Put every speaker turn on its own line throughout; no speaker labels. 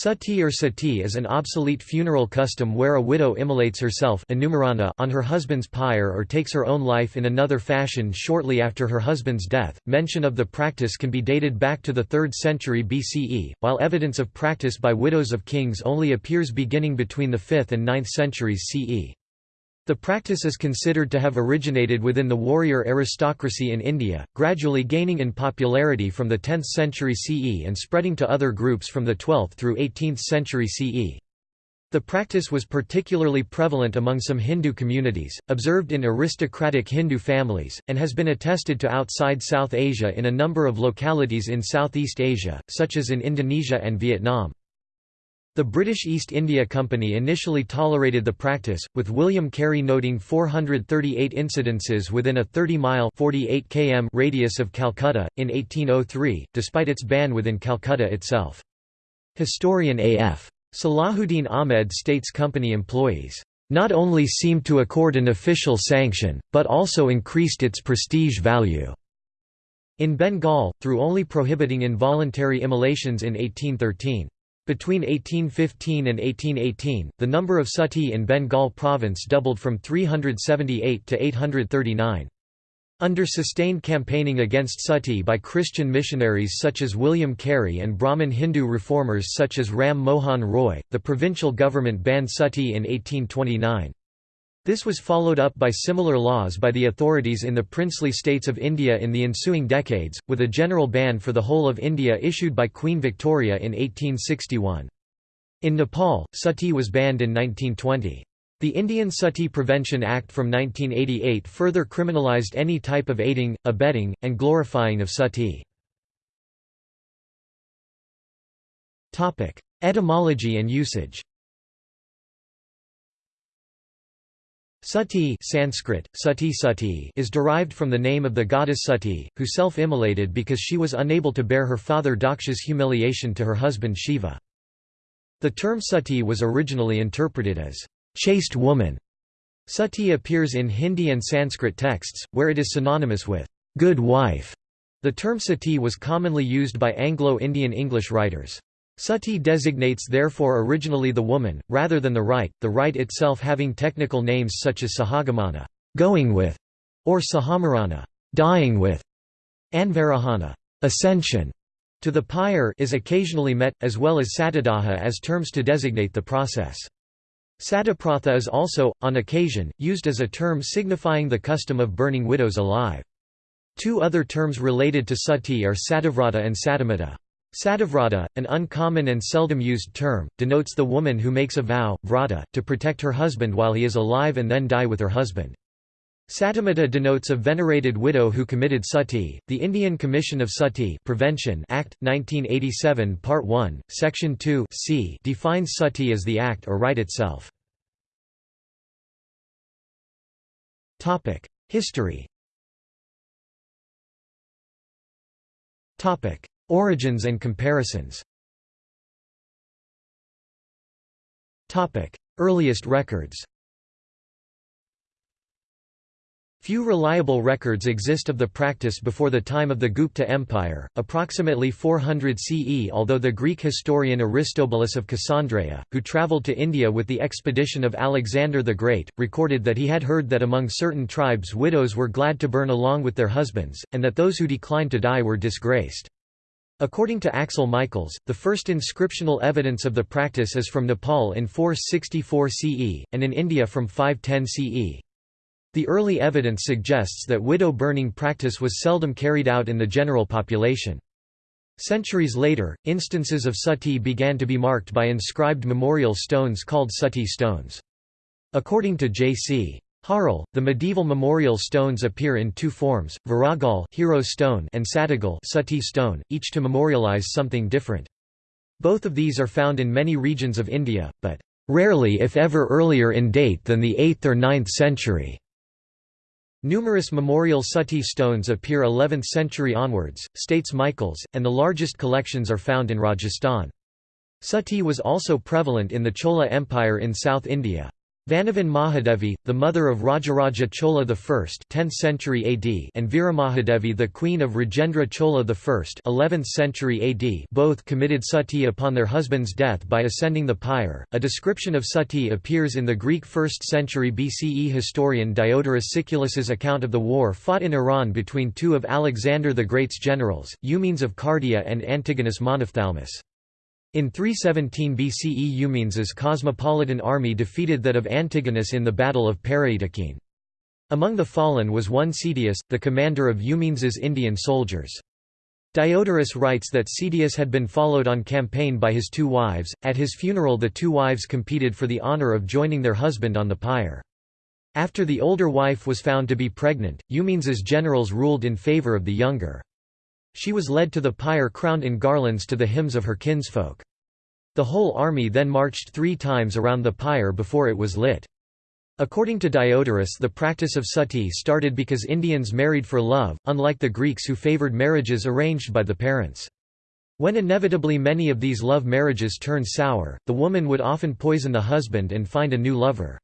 Sati or sati is an obsolete funeral custom where a widow immolates herself on her husband's pyre or takes her own life in another fashion shortly after her husband's death. Mention of the practice can be dated back to the 3rd century BCE, while evidence of practice by widows of kings only appears beginning between the 5th and 9th centuries CE. The practice is considered to have originated within the warrior aristocracy in India, gradually gaining in popularity from the 10th century CE and spreading to other groups from the 12th through 18th century CE. The practice was particularly prevalent among some Hindu communities, observed in aristocratic Hindu families, and has been attested to outside South Asia in a number of localities in Southeast Asia, such as in Indonesia and Vietnam. The British East India Company initially tolerated the practice, with William Carey noting 438 incidences within a 30-mile (48 km) radius of Calcutta, in 1803, despite its ban within Calcutta itself. Historian A.F. Salahuddin Ahmed states company employees, "...not only seemed to accord an official sanction, but also increased its prestige value." In Bengal, through only prohibiting involuntary immolations in 1813. Between 1815 and 1818, the number of sati in Bengal province doubled from 378 to 839. Under sustained campaigning against sati by Christian missionaries such as William Carey and Brahmin Hindu reformers such as Ram Mohan Roy, the provincial government banned sati in 1829. This was followed up by similar laws by the authorities in the princely states of India in the ensuing decades, with a general ban for the whole of India issued by Queen Victoria in 1861. In Nepal, sati was banned in 1920. The Indian Sati Prevention Act from 1988 further criminalized any type of aiding, abetting, and glorifying of sati. Etymology and usage Sati Sanskrit, sati sati is derived from the name of the goddess Sati, who self-immolated because she was unable to bear her father Daksha's humiliation to her husband Shiva. The term sati was originally interpreted as, "...chaste woman". Sati appears in Hindi and Sanskrit texts, where it is synonymous with, "...good wife". The term sati was commonly used by Anglo-Indian English writers. Sati designates therefore originally the woman, rather than the rite, the rite itself having technical names such as sahagamana going with", or sahamarana dying with", anvarahana ascension to the pyre is occasionally met, as well as satadaha as terms to designate the process. Satapratha is also, on occasion, used as a term signifying the custom of burning widows alive. Two other terms related to sati are sativrata and satimata. Sativrata, an uncommon and seldom used term, denotes the woman who makes a vow, vrata, to protect her husband while he is alive and then die with her husband. Satimata denotes a venerated widow who committed sati. The Indian Commission of Sati Prevention Act 1987 Part 1, Section 2 c defines sati as the act or rite itself. Topic: History. Topic: Origins and comparisons. Earliest records. Few reliable records exist of the practice before the time of the Gupta Empire, approximately 400 CE although the Greek historian Aristobulus of Cassandreia, who travelled to India with the expedition of Alexander the Great, recorded that he had heard that among certain tribes widows were glad to burn along with their husbands, and that those who declined to die were disgraced. According to Axel Michaels, the first inscriptional evidence of the practice is from Nepal in 464 CE, and in India from 510 CE. The early evidence suggests that widow burning practice was seldom carried out in the general population. Centuries later, instances of sati began to be marked by inscribed memorial stones called sati stones. According to J.C. Harle, the medieval memorial stones appear in two forms, Viragal hero stone and Satigal sati stone, each to memorialize something different. Both of these are found in many regions of India, but rarely if ever earlier in date than the 8th or 9th century. Numerous memorial sati stones appear 11th century onwards, states Michaels, and the largest collections are found in Rajasthan. Sati was also prevalent in the Chola Empire in South India. Vanavan Mahadevi, the mother of Rajaraja Chola I 10th century AD and Viramahadevi the queen of Rajendra Chola I 11th century AD both committed sati upon their husband's death by ascending the pyre. A description of sati appears in the Greek 1st century BCE historian Diodorus Siculus's account of the war fought in Iran between two of Alexander the Great's generals, Eumenes of Cardia and Antigonus Monophthalmus. In 317 BCE Eumenes's cosmopolitan army defeated that of Antigonus in the Battle of Paraetokene. Among the fallen was one Cedius, the commander of Eumenes's Indian soldiers. Diodorus writes that Cedius had been followed on campaign by his two wives. At his funeral, the two wives competed for the honor of joining their husband on the pyre. After the older wife was found to be pregnant, Eumenes's generals ruled in favor of the younger. She was led to the pyre crowned in garlands to the hymns of her kinsfolk. The whole army then marched three times around the pyre before it was lit. According to Diodorus the practice of sati started because Indians married for love, unlike the Greeks who favored marriages arranged by the parents. When inevitably many of these love marriages turned sour, the woman would often poison the husband and find a new lover.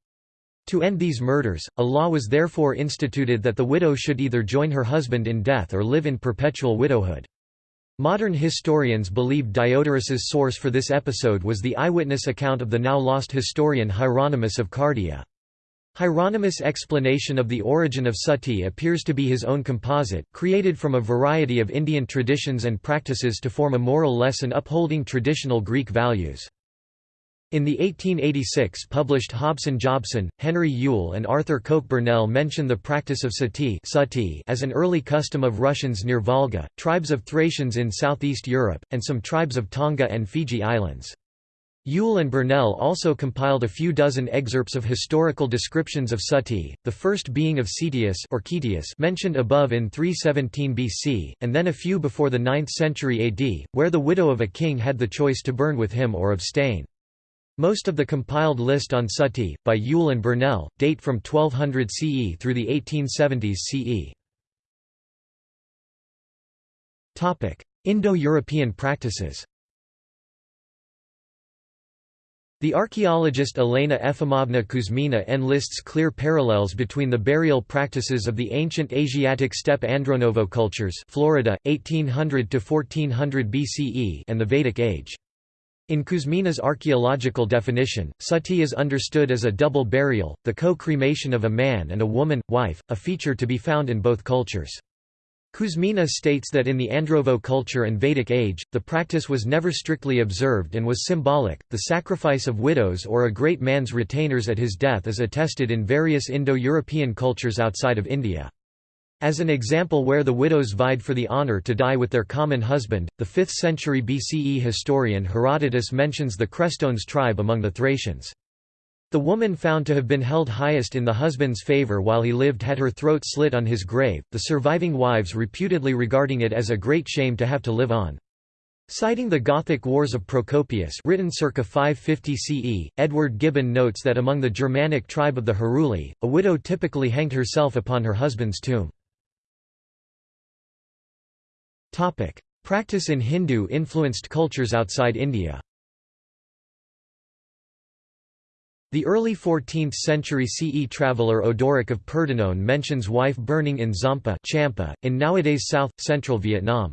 To end these murders, a law was therefore instituted that the widow should either join her husband in death or live in perpetual widowhood. Modern historians believe Diodorus's source for this episode was the eyewitness account of the now lost historian Hieronymus of Cardia. Hieronymus' explanation of the origin of sati appears to be his own composite, created from a variety of Indian traditions and practices to form a moral lesson upholding traditional Greek values. In the 1886 published Hobson-Jobson, Henry Yule and Arthur Coke Burnell mention the practice of sati, sati as an early custom of Russians near Volga, tribes of Thracians in southeast Europe, and some tribes of Tonga and Fiji Islands. Yule and Burnell also compiled a few dozen excerpts of historical descriptions of sati, the first being of Cetius or Cetius mentioned above in 317 BC, and then a few before the 9th century AD, where the widow of a king had the choice to burn with him or abstain. Most of the compiled list on sati, by Yule and Burnell, date from 1200 CE through the 1870s CE. Indo-European practices The archaeologist Elena Efimovna Kuzmina enlists clear parallels between the burial practices of the ancient Asiatic steppe Andronovo cultures Florida, 1800–1400 BCE and the Vedic age. In Kuzmina's archaeological definition, sati is understood as a double burial, the co-cremation of a man and a woman, wife, a feature to be found in both cultures. Kuzmina states that in the Andronovo culture and Vedic age, the practice was never strictly observed and was symbolic. The sacrifice of widows or a great man's retainers at his death is attested in various Indo-European cultures outside of India. As an example where the widows vied for the honor to die with their common husband, the 5th century BCE historian Herodotus mentions the Crestones tribe among the Thracians. The woman found to have been held highest in the husband's favor while he lived had her throat slit on his grave, the surviving wives reputedly regarding it as a great shame to have to live on. Citing the Gothic Wars of Procopius written circa 550 CE, Edward Gibbon notes that among the Germanic tribe of the Heruli, a widow typically hanged herself upon her husband's tomb. Topic: Practice in Hindu-influenced cultures outside India. The early 14th century CE traveller Odoric of Pordenone mentions wife burning in Zampa Champa, in nowadays south-central Vietnam.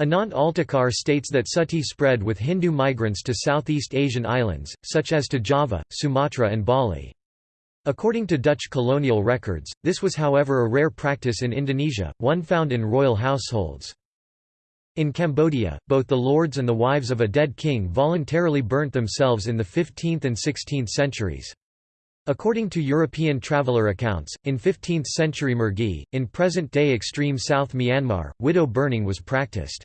Anant Altekar states that sati spread with Hindu migrants to Southeast Asian islands, such as to Java, Sumatra and Bali. According to Dutch colonial records, this was however a rare practice in Indonesia, one found in royal households. In Cambodia, both the lords and the wives of a dead king voluntarily burnt themselves in the 15th and 16th centuries. According to European traveller accounts, in 15th-century Mergui, in present-day extreme South Myanmar, widow burning was practiced.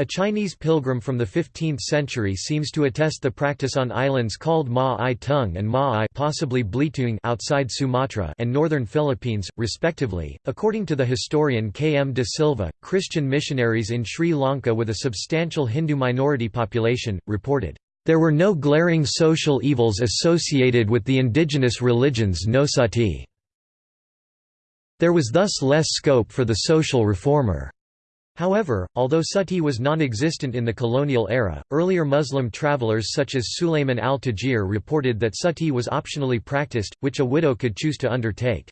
A Chinese pilgrim from the 15th century seems to attest the practice on islands called Ma-ai Tung and Ma-ai possibly Belitung outside Sumatra and northern Philippines, respectively. According to the historian K. M. de Silva, Christian missionaries in Sri Lanka with a substantial Hindu minority population, reported, "...there were no glaring social evils associated with the indigenous religions no sati. There was thus less scope for the social reformer." However, although sati was non-existent in the colonial era, earlier Muslim travelers such as Sulayman al-Tajir reported that sati was optionally practiced, which a widow could choose to undertake.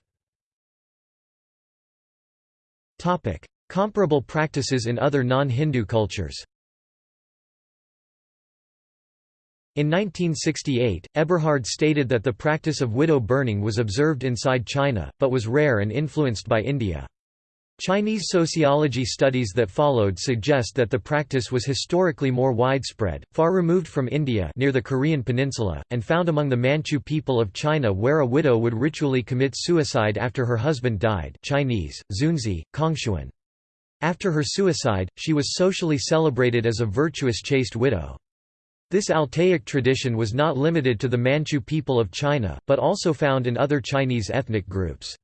Comparable practices in other non-Hindu cultures In 1968, Eberhard stated that the practice of widow burning was observed inside China, but was rare and influenced by India. Chinese sociology studies that followed suggest that the practice was historically more widespread, far removed from India near the Korean peninsula, and found among the Manchu people of China where a widow would ritually commit suicide after her husband died Chinese, Zunzi, Kongshuan. After her suicide, she was socially celebrated as a virtuous chaste widow. This Altaic tradition was not limited to the Manchu people of China, but also found in other Chinese ethnic groups.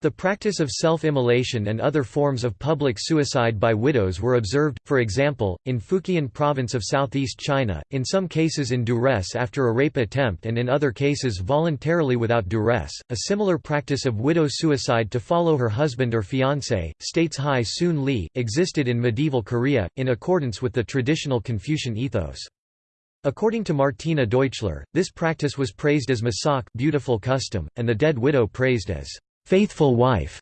The practice of self-immolation and other forms of public suicide by widows were observed, for example, in Fujian province of southeast China, in some cases in duress after a rape attempt and in other cases voluntarily without duress. A similar practice of widow suicide to follow her husband or fiancé, states Hai Sun Lee, existed in medieval Korea, in accordance with the traditional Confucian ethos. According to Martina Deuchler, this practice was praised as masak beautiful custom, and the dead widow praised as faithful wife.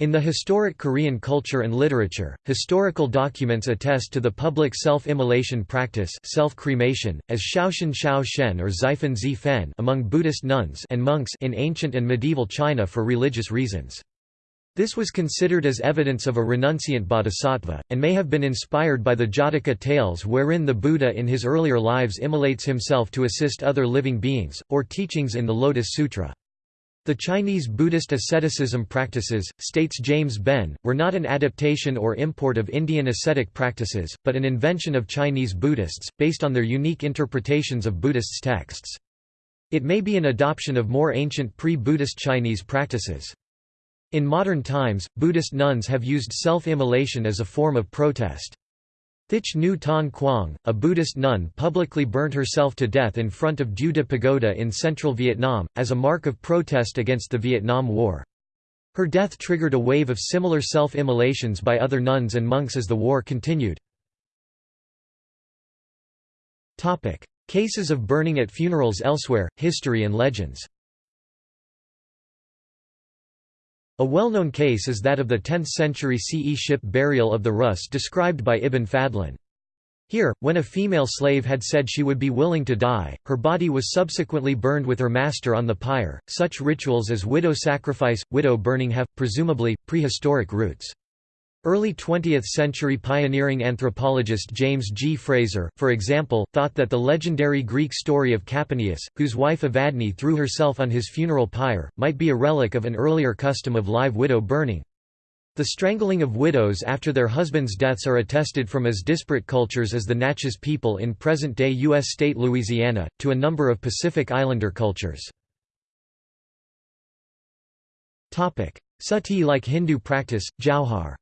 In the historic Korean culture and literature, historical documents attest to the public self-immolation practice self-cremation, as Shaoshan Shao Shen or Xifen Zi Fen among Buddhist nuns and monks in ancient and medieval China for religious reasons. This was considered as evidence of a renunciant bodhisattva, and may have been inspired by the Jataka tales wherein the Buddha in his earlier lives immolates himself to assist other living beings, or teachings in the Lotus Sutra. The Chinese Buddhist asceticism practices, states James Benn, were not an adaptation or import of Indian ascetic practices, but an invention of Chinese Buddhists, based on their unique interpretations of Buddhists' texts. It may be an adoption of more ancient pre-Buddhist Chinese practices. In modern times, Buddhist nuns have used self-immolation as a form of protest. Thich Nhu Ton Quang, a Buddhist nun publicly burnt herself to death in front of de Pagoda in central Vietnam, as a mark of protest against the Vietnam War. Her death triggered a wave of similar self-immolations by other nuns and monks as the war continued. Cases of burning at funerals elsewhere, history and legends A well-known case is that of the 10th-century CE ship burial of the Rus described by Ibn Fadlan. Here, when a female slave had said she would be willing to die, her body was subsequently burned with her master on the pyre. Such rituals as widow sacrifice, widow burning have, presumably, prehistoric roots. Early 20th-century pioneering anthropologist James G. Frazer, for example, thought that the legendary Greek story of Capaneus, whose wife Evadne threw herself on his funeral pyre, might be a relic of an earlier custom of live widow burning. The strangling of widows after their husbands' deaths are attested from as disparate cultures as the Natchez people in present-day U.S. state Louisiana, to a number of Pacific Islander cultures. Sati-like Hindu practice, Jauhar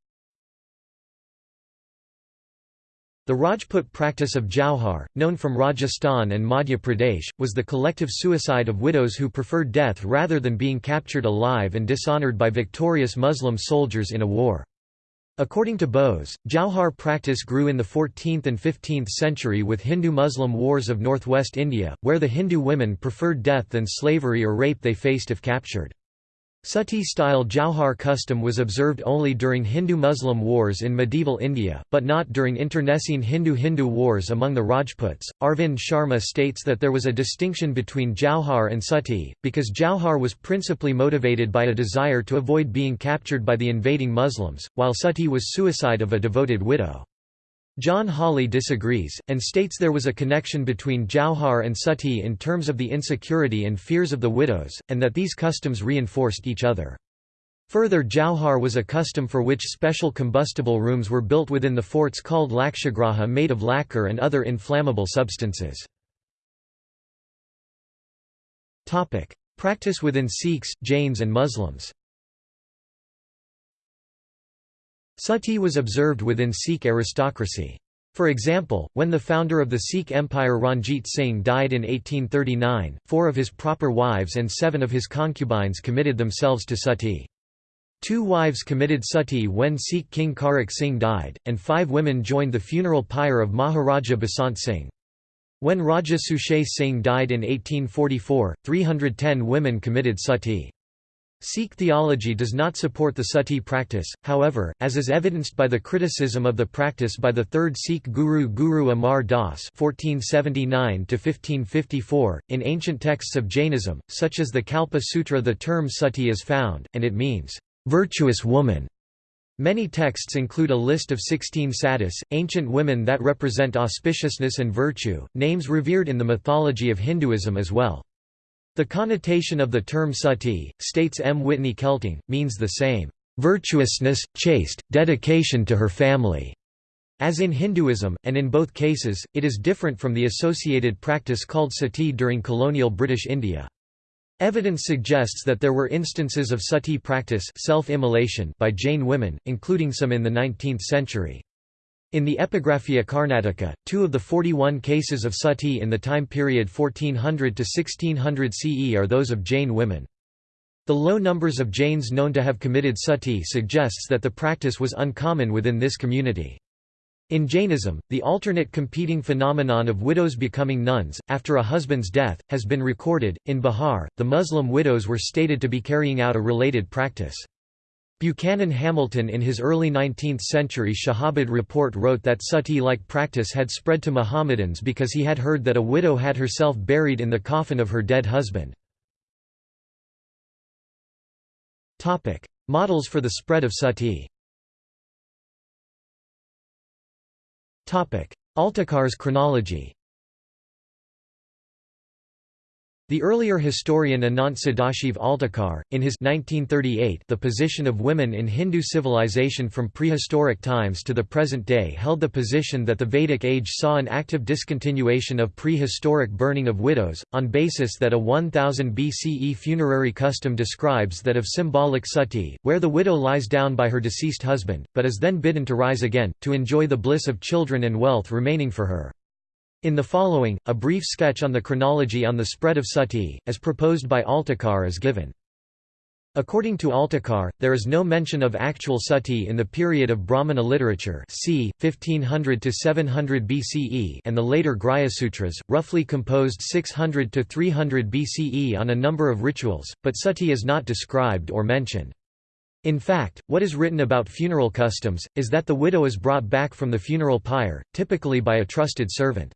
The Rajput practice of Jauhar, known from Rajasthan and Madhya Pradesh, was the collective suicide of widows who preferred death rather than being captured alive and dishonoured by victorious Muslim soldiers in a war. According to Bose, Jauhar practice grew in the 14th and 15th century with Hindu-Muslim wars of northwest India, where the Hindu women preferred death than slavery or rape they faced if captured. Sati-style Jauhar custom was observed only during Hindu-Muslim wars in medieval India, but not during internecine Hindu-Hindu wars among the Rajputs. Arvind Sharma states that there was a distinction between Jauhar and Sati, because Jauhar was principally motivated by a desire to avoid being captured by the invading Muslims, while Sati was suicide of a devoted widow. John Hawley disagrees, and states there was a connection between Jauhar and Sati in terms of the insecurity and fears of the widows, and that these customs reinforced each other. Further Jauhar was a custom for which special combustible rooms were built within the forts called lakshagraha made of lacquer and other inflammable substances. Practice within Sikhs, Jains and Muslims Sati was observed within Sikh aristocracy. For example, when the founder of the Sikh Empire Ranjit Singh died in 1839, four of his proper wives and seven of his concubines committed themselves to sati. Two wives committed sati when Sikh King Kharak Singh died, and five women joined the funeral pyre of Maharaja Basant Singh. When Raja Suchet Singh died in 1844, 310 women committed sati. Sikh theology does not support the sati practice, however, as is evidenced by the criticism of the practice by the third Sikh guru Guru Amar Das (1479–1554). In ancient texts of Jainism, such as the Kalpa Sutra, the term sati is found, and it means virtuous woman. Many texts include a list of 16 satis, ancient women that represent auspiciousness and virtue, names revered in the mythology of Hinduism as well. The connotation of the term sati, states M. Whitney Kelting, means the same, "...virtuousness, chaste, dedication to her family." As in Hinduism, and in both cases, it is different from the associated practice called sati during colonial British India. Evidence suggests that there were instances of sati practice self-immolation by Jain women, including some in the 19th century. In the Epigraphia Karnataka, two of the 41 cases of sati in the time period 1400 to 1600 CE are those of Jain women. The low numbers of Jains known to have committed sati suggests that the practice was uncommon within this community. In Jainism, the alternate competing phenomenon of widows becoming nuns, after a husband's death, has been recorded. In Bihar, the Muslim widows were stated to be carrying out a related practice. Buchanan Hamilton in his early 19th-century Shahabad report wrote that sati-like practice had spread to Mohammedans because he had heard that a widow had herself buried in the coffin of her dead husband. Models for the spread of sati. Altekar's chronology The earlier historian Anant Sadashiv Altekar, in his 1938 The Position of Women in Hindu Civilization from Prehistoric Times to the Present Day held the position that the Vedic age saw an active discontinuation of prehistoric burning of widows, on basis that a 1000 BCE funerary custom describes that of symbolic sati, where the widow lies down by her deceased husband, but is then bidden to rise again, to enjoy the bliss of children and wealth remaining for her. In the following, a brief sketch on the chronology on the spread of sati, as proposed by Altekar is given. According to Altekar, there is no mention of actual sati in the period of Brahmana literature c. 1500 to 700 BCE and the later Sutras, roughly composed 600 to 300 BCE on a number of rituals, but sati is not described or mentioned. In fact, what is written about funeral customs, is that the widow is brought back from the funeral pyre, typically by a trusted servant.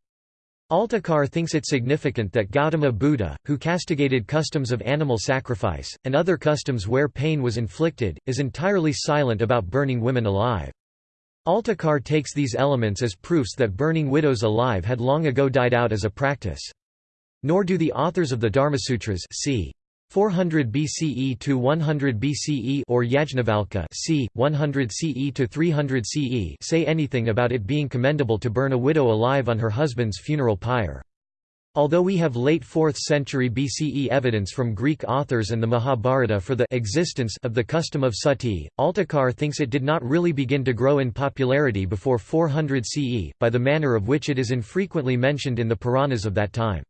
Altekar thinks it significant that Gautama Buddha, who castigated customs of animal sacrifice, and other customs where pain was inflicted, is entirely silent about burning women alive. Altekar takes these elements as proofs that burning widows alive had long ago died out as a practice. Nor do the authors of the Dharmasutras c. 400 BCE to 100 BCE or Yajnavalkya c. 100 CE to 300 CE say anything about it being commendable to burn a widow alive on her husband's funeral pyre. Although we have late 4th century BCE evidence from Greek authors and the Mahabharata for the existence of the custom of sati, Altekar thinks it did not really begin to grow in popularity before 400 CE, by the manner of which it is infrequently mentioned in the Puranas of that time.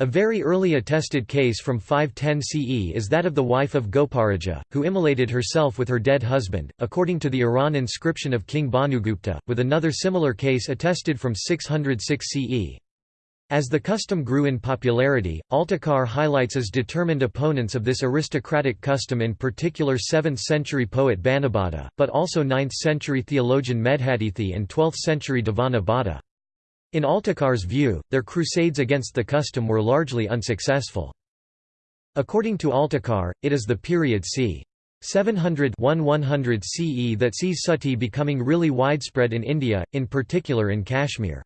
A very early attested case from 510 CE is that of the wife of Goparaja, who immolated herself with her dead husband, according to the Eran inscription of King Bhanugupta, with another similar case attested from 606 CE. As the custom grew in popularity, Altekar highlights as determined opponents of this aristocratic custom in particular 7th-century poet Banabhata, but also 9th-century theologian Medhatithi and 12th-century Devana Bhatta. In Altekar's view, their crusades against the custom were largely unsuccessful. According to Altekar, it is the period c. 700-1100 CE that sees sati becoming really widespread in India, in particular in Kashmir.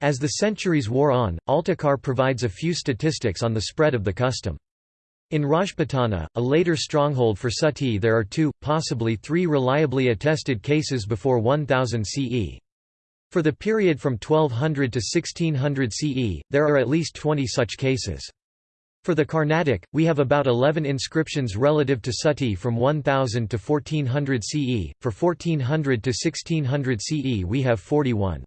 As the centuries wore on, Altekar provides a few statistics on the spread of the custom. In Rajputana, a later stronghold for sati there are two, possibly three reliably attested cases before 1000 CE. For the period from 1200 to 1600 CE, there are at least 20 such cases. For the Carnatic, we have about 11 inscriptions relative to sati from 1000 to 1400 CE, for 1400 to 1600 CE we have 41.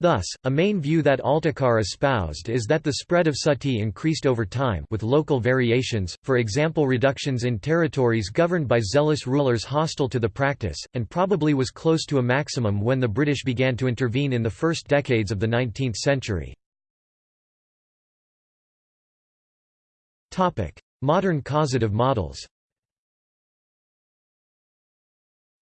Thus, a main view that Altekar espoused is that the spread of sati increased over time with local variations, for example reductions in territories governed by zealous rulers hostile to the practice, and probably was close to a maximum when the British began to intervene in the first decades of the 19th century. Modern causative models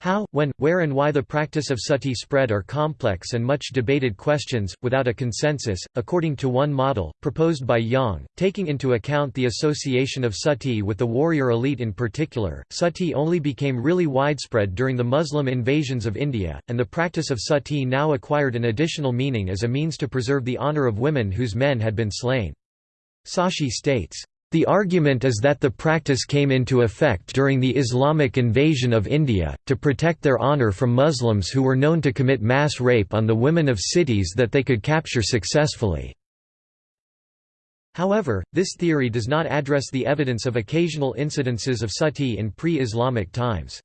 How, when, where and why the practice of sati spread are complex and much debated questions, without a consensus, according to one model, proposed by Yang, taking into account the association of sati with the warrior elite in particular, sati only became really widespread during the Muslim invasions of India, and the practice of sati now acquired an additional meaning as a means to preserve the honour of women whose men had been slain. Sashi states, the argument is that the practice came into effect during the Islamic invasion of India, to protect their honor from Muslims who were known to commit mass rape on the women of cities that they could capture successfully. However, this theory does not address the evidence of occasional incidences of sati in pre-Islamic times.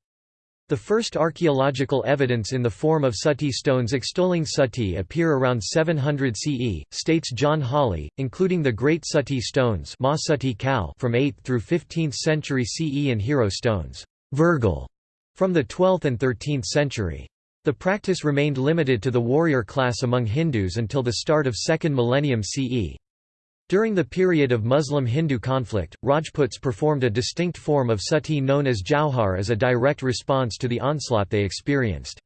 The first archaeological evidence in the form of sati stones extolling sati appear around 700 CE, states John Hawley, including the Great Sati stones Ma Suttee Kal from 8th through 15th century CE and hero stones Virgil, from the 12th and 13th century. The practice remained limited to the warrior class among Hindus until the start of 2nd millennium CE. During the period of Muslim-Hindu conflict, Rajputs performed a distinct form of sati known as jauhar as a direct response to the onslaught they experienced.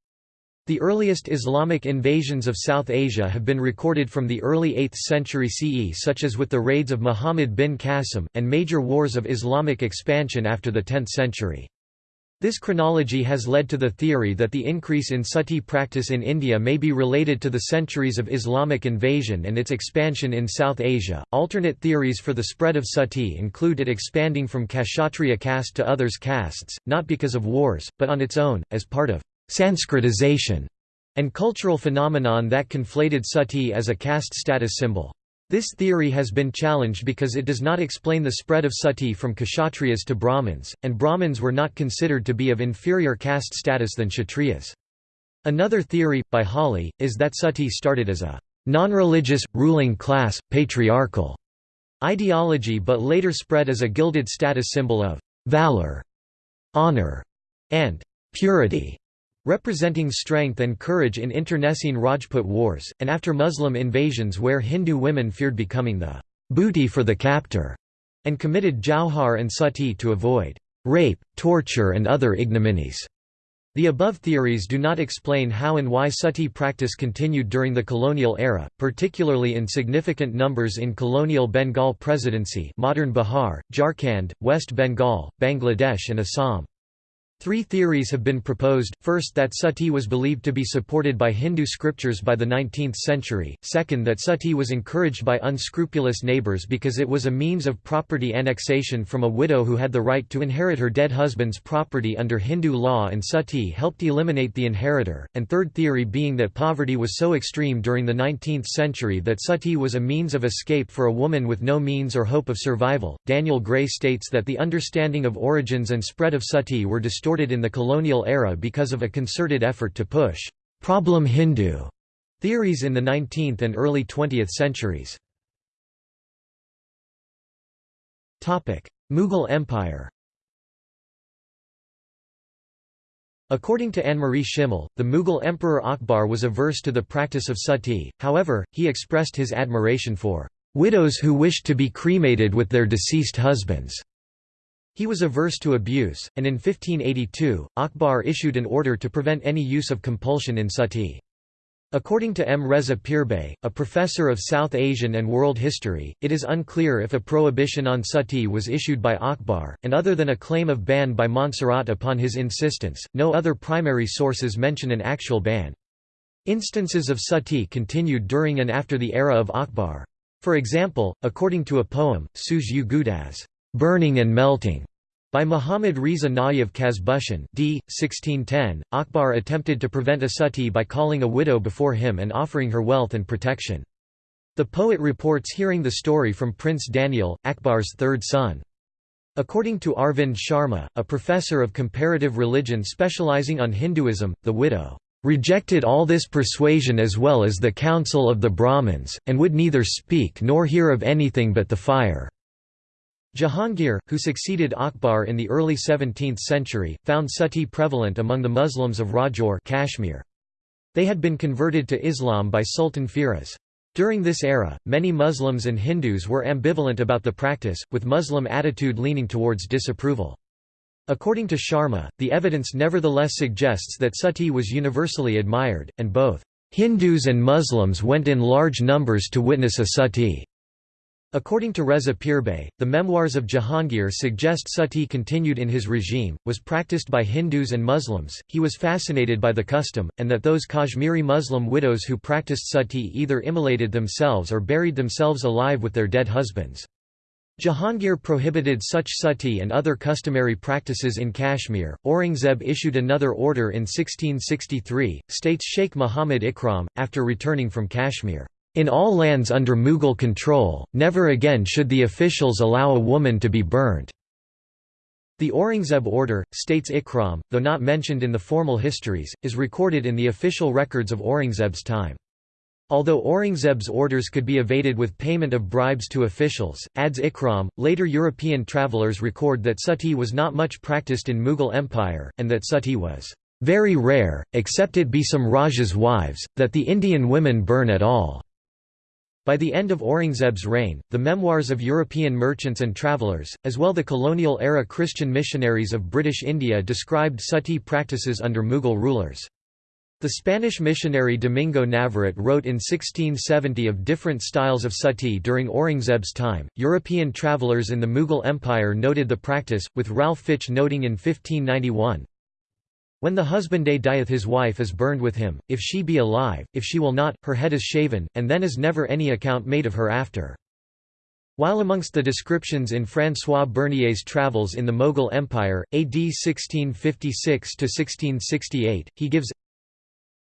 The earliest Islamic invasions of South Asia have been recorded from the early 8th century CE such as with the raids of Muhammad bin Qasim, and major wars of Islamic expansion after the 10th century. This chronology has led to the theory that the increase in sati practice in India may be related to the centuries of Islamic invasion and its expansion in South Asia. Alternate theories for the spread of sati include it expanding from Kshatriya caste to others castes, not because of wars, but on its own, as part of Sanskritization and cultural phenomenon that conflated sati as a caste status symbol. This theory has been challenged because it does not explain the spread of sati from kshatriyas to Brahmins, and Brahmins were not considered to be of inferior caste status than kshatriyas. Another theory, by Hawley, is that sati started as a non-religious, ruling class, patriarchal ideology but later spread as a gilded status symbol of valor, honor, and purity representing strength and courage in internecine Rajput wars, and after Muslim invasions where Hindu women feared becoming the booty for the captor, and committed jauhar and sati to avoid rape, torture and other ignominies. The above theories do not explain how and why sati practice continued during the colonial era, particularly in significant numbers in colonial Bengal Presidency modern Bihar, Jharkhand, West Bengal, Bangladesh and Assam. Three theories have been proposed, first that sati was believed to be supported by Hindu scriptures by the 19th century, second that sati was encouraged by unscrupulous neighbours because it was a means of property annexation from a widow who had the right to inherit her dead husband's property under Hindu law and sati helped eliminate the inheritor, and third theory being that poverty was so extreme during the 19th century that sati was a means of escape for a woman with no means or hope of survival. Daniel Gray states that the understanding of origins and spread of sati were distorted in the colonial era because of a concerted effort to push «problem Hindu» theories in the 19th and early 20th centuries. Mughal Empire According to Annemarie Schimmel, the Mughal Emperor Akbar was averse to the practice of sati, however, he expressed his admiration for "...widows who wished to be cremated with their deceased husbands." He was averse to abuse, and in 1582, Akbar issued an order to prevent any use of compulsion in sati. According to M. Reza Pirbhai, a professor of South Asian and world history, it is unclear if a prohibition on sati was issued by Akbar, and other than a claim of ban by Montserrat upon his insistence, no other primary sources mention an actual ban. Instances of sati continued during and after the era of Akbar. For example, according to a poem, Suj "'Burning and Melting' By Muhammad Riza Nayab Kazbushan d. 1610, Akbar attempted to prevent a sati by calling a widow before him and offering her wealth and protection. The poet reports hearing the story from Prince Daniel, Akbar's third son. According to Arvind Sharma, a professor of comparative religion specializing on Hinduism, the widow rejected all this persuasion as well as the counsel of the Brahmins, and would neither speak nor hear of anything but the fire." Jahangir, who succeeded Akbar in the early 17th century, found sati prevalent among the Muslims of Rajouri Kashmir. They had been converted to Islam by Sultan Firoz. During this era, many Muslims and Hindus were ambivalent about the practice, with Muslim attitude leaning towards disapproval. According to Sharma, the evidence nevertheless suggests that sati was universally admired, and both Hindus and Muslims went in large numbers to witness a sati. According to Reza Pirbhai, the memoirs of Jahangir suggest sati continued in his regime, was practiced by Hindus and Muslims, he was fascinated by the custom, and that those Kashmiri Muslim widows who practiced sati either immolated themselves or buried themselves alive with their dead husbands. Jahangir prohibited such sati and other customary practices in Kashmir. Aurangzeb issued another order in 1663, states Sheikh Muhammad Ikram, after returning from Kashmir. In all lands under Mughal control, never again should the officials allow a woman to be burnt. The Aurangzeb order, states Ikram, though not mentioned in the formal histories, is recorded in the official records of Aurangzeb's time. Although Aurangzeb's orders could be evaded with payment of bribes to officials, adds Ikram, later European travellers record that sati was not much practiced in Mughal Empire, and that sati was very rare, except it be some Rajas' wives, that the Indian women burn at all. By the end of Aurangzeb's reign, the memoirs of European merchants and travellers, as well the colonial-era Christian missionaries of British India described sati practices under Mughal rulers. The Spanish missionary Domingo Navarrete wrote in 1670 of different styles of sati during Aurangzeb's time. European travellers in the Mughal Empire noted the practice, with Ralph Fitch noting in 1591 when the husband dieth his wife is burned with him, if she be alive, if she will not, her head is shaven, and then is never any account made of her after. While amongst the descriptions in François Bernier's Travels in the Mughal Empire, AD 1656–1668, he gives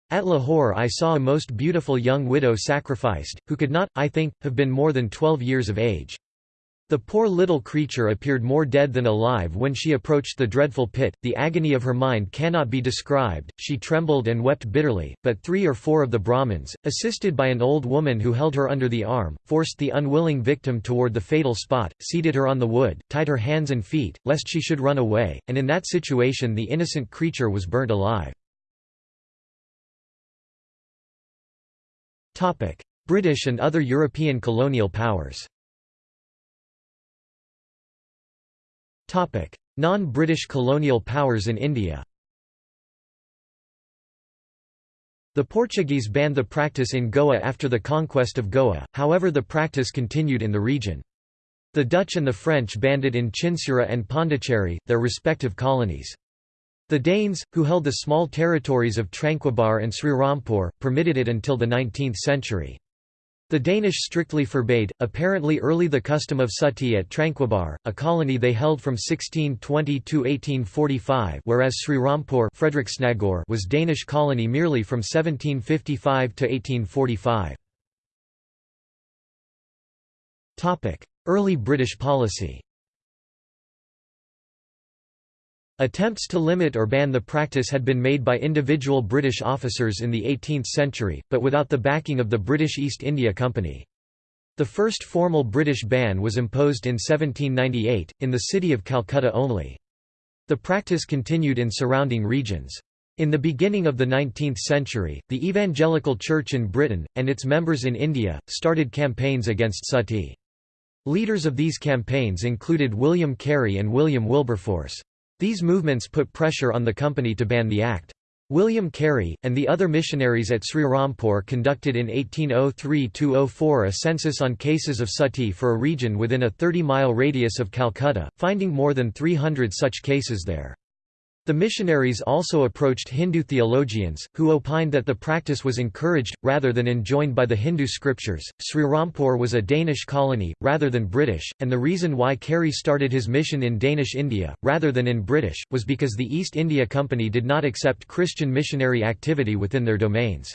At Lahore I saw a most beautiful young widow sacrificed, who could not, I think, have been more than twelve years of age. The poor little creature appeared more dead than alive when she approached the dreadful pit, the agony of her mind cannot be described, she trembled and wept bitterly, but three or four of the Brahmins, assisted by an old woman who held her under the arm, forced the unwilling victim toward the fatal spot, seated her on the wood, tied her hands and feet, lest she should run away, and in that situation the innocent creature was burnt alive. British and other European colonial powers Non-British colonial powers in India The Portuguese banned the practice in Goa after the conquest of Goa, however the practice continued in the region. The Dutch and the French banned it in Chinsura and Pondicherry, their respective colonies. The Danes, who held the small territories of Tranquebar and Srirampur, permitted it until the 19th century. The Danish strictly forbade, apparently early the custom of sati at Tranquebar, a colony they held from 1620 to 1845 whereas Srirampur was Danish colony merely from 1755 to 1845. Early British policy Attempts to limit or ban the practice had been made by individual British officers in the 18th century, but without the backing of the British East India Company. The first formal British ban was imposed in 1798, in the city of Calcutta only. The practice continued in surrounding regions. In the beginning of the 19th century, the Evangelical Church in Britain, and its members in India, started campaigns against sati. Leaders of these campaigns included William Carey and William Wilberforce. These movements put pressure on the company to ban the act. William Carey, and the other missionaries at Srirampur conducted in 1803–04 a census on cases of sati for a region within a 30-mile radius of Calcutta, finding more than 300 such cases there. The missionaries also approached Hindu theologians, who opined that the practice was encouraged, rather than enjoined by the Hindu scriptures. Srirampur was a Danish colony, rather than British, and the reason why Carey started his mission in Danish India, rather than in British, was because the East India Company did not accept Christian missionary activity within their domains.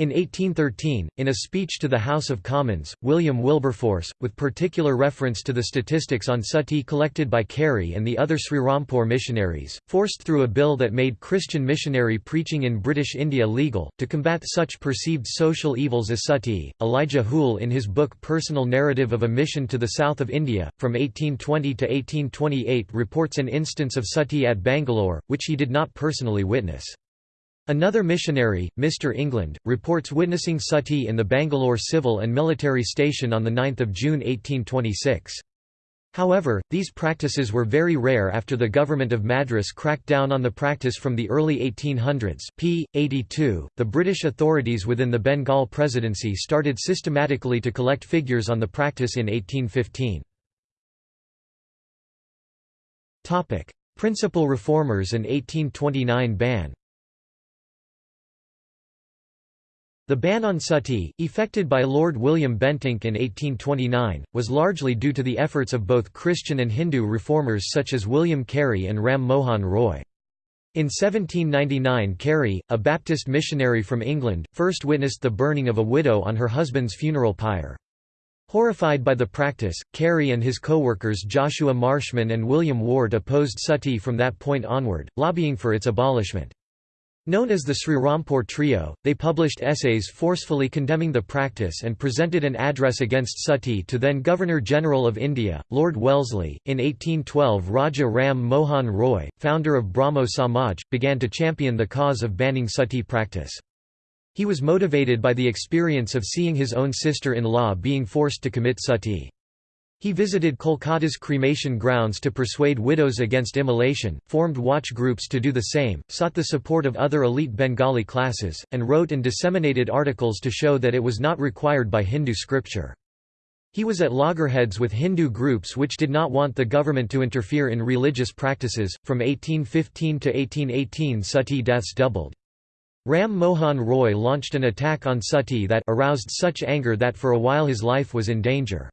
In 1813, in a speech to the House of Commons, William Wilberforce, with particular reference to the statistics on sati collected by Carey and the other Srirampur missionaries, forced through a bill that made Christian missionary preaching in British India legal. To combat such perceived social evils as sati, Elijah Hoole in his book Personal Narrative of a Mission to the South of India, from 1820 to 1828 reports an instance of sati at Bangalore, which he did not personally witness. Another missionary, Mr. England, reports witnessing sati in the Bangalore civil and military station on 9 June 1826. However, these practices were very rare after the government of Madras cracked down on the practice from the early 1800s. p. 82, the British authorities within the Bengal Presidency started systematically to collect figures on the practice in 1815. Principal reformers and 1829 ban The ban on sati, effected by Lord William Bentinck in 1829, was largely due to the efforts of both Christian and Hindu reformers such as William Carey and Ram Mohan Roy. In 1799 Carey, a Baptist missionary from England, first witnessed the burning of a widow on her husband's funeral pyre. Horrified by the practice, Carey and his co-workers Joshua Marshman and William Ward opposed sati from that point onward, lobbying for its abolishment. Known as the Srirampur Trio, they published essays forcefully condemning the practice and presented an address against sati to then Governor-General of India, Lord Wellesley. In 1812 Raja Ram Mohan Roy, founder of Brahmo Samaj, began to champion the cause of banning sati practice. He was motivated by the experience of seeing his own sister-in-law being forced to commit sati. He visited Kolkata's cremation grounds to persuade widows against immolation, formed watch groups to do the same, sought the support of other elite Bengali classes, and wrote and disseminated articles to show that it was not required by Hindu scripture. He was at loggerheads with Hindu groups which did not want the government to interfere in religious practices. From 1815 to 1818, sati deaths doubled. Ram Mohan Roy launched an attack on sati that aroused such anger that for a while his life was in danger.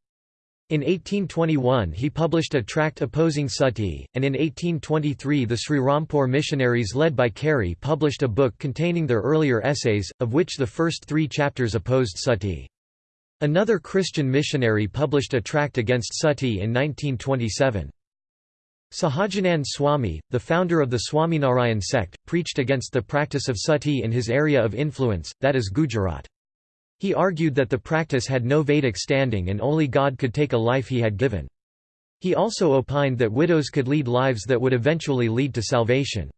In 1821 he published a tract opposing sati, and in 1823 the Sri Srirampur missionaries led by Carey published a book containing their earlier essays, of which the first three chapters opposed sati. Another Christian missionary published a tract against sati in 1927. Sahajanand Swami, the founder of the Swaminarayan sect, preached against the practice of sati in his area of influence, that is Gujarat. He argued that the practice had no Vedic standing and only God could take a life he had given. He also opined that widows could lead lives that would eventually lead to salvation.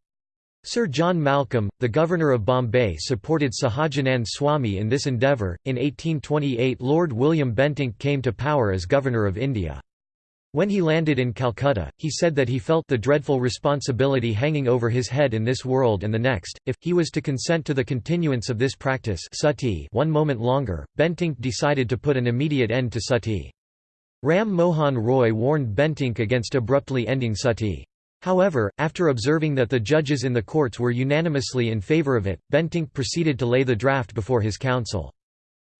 Sir John Malcolm, the governor of Bombay supported Sahajanand Swami in this endeavour. In 1828 Lord William Bentinck came to power as Governor of India. When he landed in Calcutta, he said that he felt the dreadful responsibility hanging over his head in this world and the next, if he was to consent to the continuance of this practice sati one moment longer. Bentinck decided to put an immediate end to sati. Ram Mohan Roy warned Bentinck against abruptly ending sati. However, after observing that the judges in the courts were unanimously in favour of it, Bentinck proceeded to lay the draft before his council.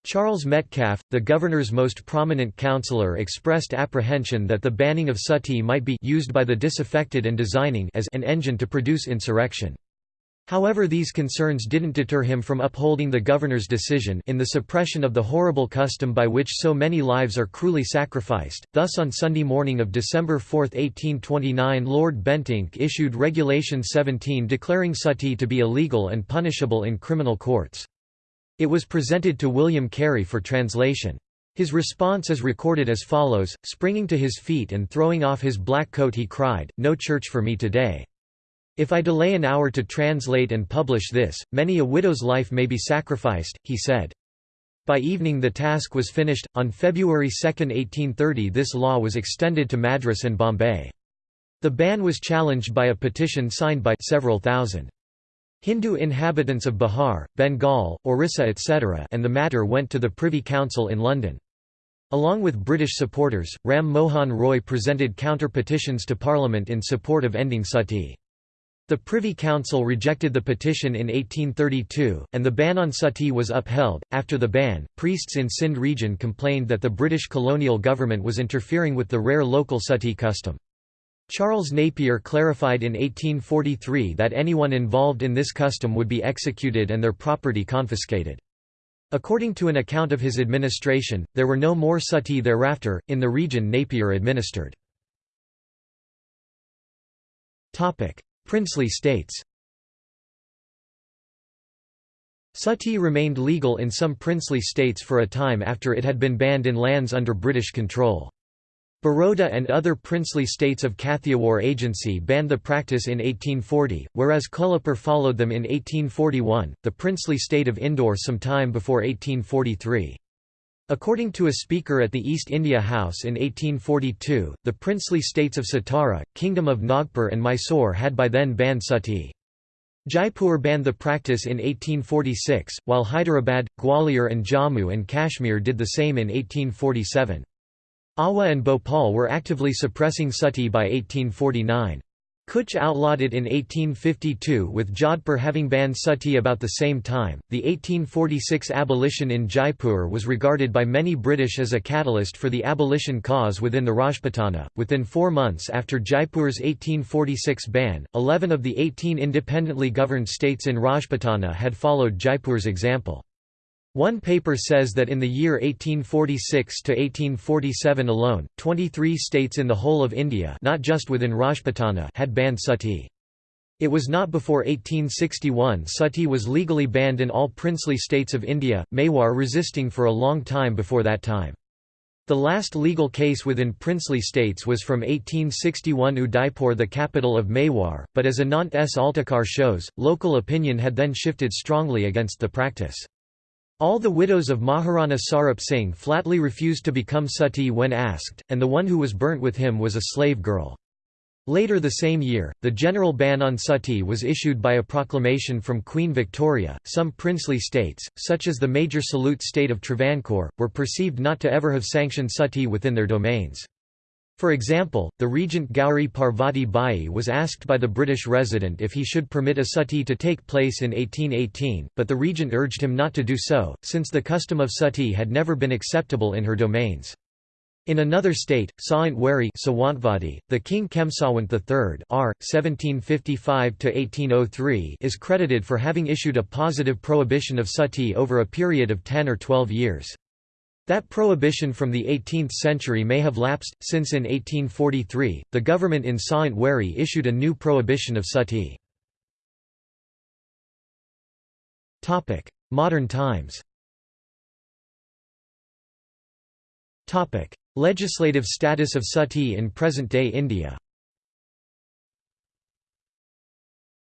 Charles Metcalfe, the governor's most prominent counselor expressed apprehension that the banning of sati might be used by the disaffected and designing as an engine to produce insurrection. However these concerns didn't deter him from upholding the governor's decision in the suppression of the horrible custom by which so many lives are cruelly sacrificed. Thus on Sunday morning of December 4, 1829 Lord Bentinck issued Regulation 17 declaring sati to be illegal and punishable in criminal courts. It was presented to William Carey for translation. His response is recorded as follows, springing to his feet and throwing off his black coat he cried, No church for me today. If I delay an hour to translate and publish this, many a widow's life may be sacrificed, he said. By evening the task was finished. On February 2, 1830 this law was extended to Madras and Bombay. The ban was challenged by a petition signed by several thousand. Hindu inhabitants of Bihar, Bengal, Orissa etc. and the matter went to the Privy Council in London. Along with British supporters, Ram Mohan Roy presented counter-petitions to Parliament in support of ending sati. The Privy Council rejected the petition in 1832, and the ban on sati was upheld. After the ban, priests in Sindh region complained that the British colonial government was interfering with the rare local sati custom. Charles Napier clarified in 1843 that anyone involved in this custom would be executed and their property confiscated. According to an account of his administration, there were no more sati thereafter, in the region Napier administered. Princely states Sati remained legal in some princely states for a time after it had been banned in lands under British control. Baroda and other princely states of Kathiawar Agency banned the practice in 1840, whereas Kolhapur followed them in 1841, the princely state of Indore some time before 1843. According to a speaker at the East India House in 1842, the princely states of Satara, Kingdom of Nagpur and Mysore had by then banned sati. Jaipur banned the practice in 1846, while Hyderabad, Gwalior and Jammu and Kashmir did the same in 1847. Awa and Bhopal were actively suppressing sati by 1849. Kutch outlawed it in 1852 with Jodhpur having banned sati about the same time. The 1846 abolition in Jaipur was regarded by many British as a catalyst for the abolition cause within the Rajputana. Within four months after Jaipur's 1846 ban, 11 of the 18 independently governed states in Rajputana had followed Jaipur's example. One paper says that in the year 1846 to 1847 alone, 23 states in the whole of India not just within Rajputana had banned sati. It was not before 1861 sati was legally banned in all princely states of India, Mewar resisting for a long time before that time. The last legal case within princely states was from 1861 Udaipur the capital of Mewar, but as Anant S. Altekar shows, local opinion had then shifted strongly against the practice. All the widows of Maharana Sarup Singh flatly refused to become sati when asked, and the one who was burnt with him was a slave girl. Later the same year, the general ban on sati was issued by a proclamation from Queen Victoria. Some princely states, such as the major salute state of Travancore, were perceived not to ever have sanctioned sati within their domains. For example, the regent Gauri Parvati Bai was asked by the British resident if he should permit a sati to take place in 1818, but the regent urged him not to do so, since the custom of sati had never been acceptable in her domains. In another state, Sawantwari Sawantwadi the king Khem Sawant III R. 1755 is credited for having issued a positive prohibition of sati over a period of 10 or 12 years. That prohibition from the 18th century may have lapsed, since in 1843, the government in Sawantwadi issued a new prohibition of sati. Modern times Legislative status of sati in present-day India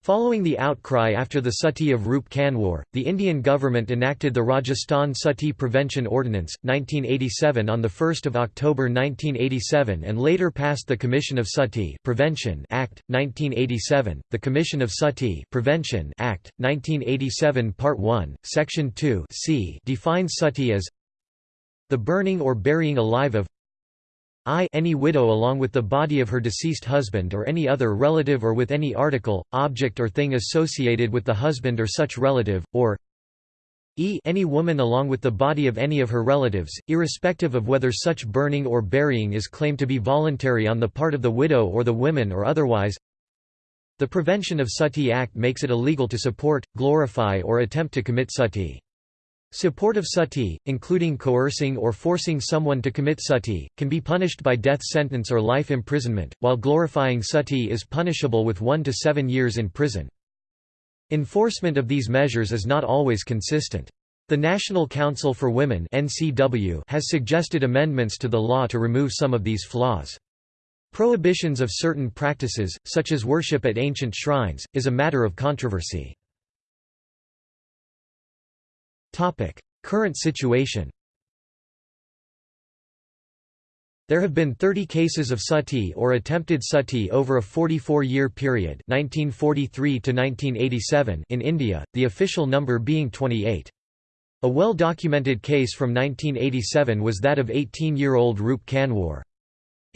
Following the outcry after the Sati of Roop Kanwar, the Indian government enacted the Rajasthan Sati Prevention Ordinance, 1987 on 1 October 1987 and later passed the Commission of Sati Prevention Act, 1987, the Commission of Sati Prevention Act, 1987 Part 1, Section 2 c defines sati as the burning or burying alive of I any widow along with the body of her deceased husband or any other relative or with any article, object or thing associated with the husband or such relative, or e any woman along with the body of any of her relatives, irrespective of whether such burning or burying is claimed to be voluntary on the part of the widow or the women or otherwise. The Prevention of Sati Act makes it illegal to support, glorify or attempt to commit sati. Support of sati, including coercing or forcing someone to commit sati, can be punished by death sentence or life imprisonment, while glorifying sati is punishable with one to seven years in prison. Enforcement of these measures is not always consistent. The National Council for Women has suggested amendments to the law to remove some of these flaws. Prohibitions of certain practices, such as worship at ancient shrines, is a matter of controversy. Current situation There have been 30 cases of sati or attempted sati over a 44-year period 1943 to 1987 in India, the official number being 28. A well-documented case from 1987 was that of 18-year-old Roop Kanwar.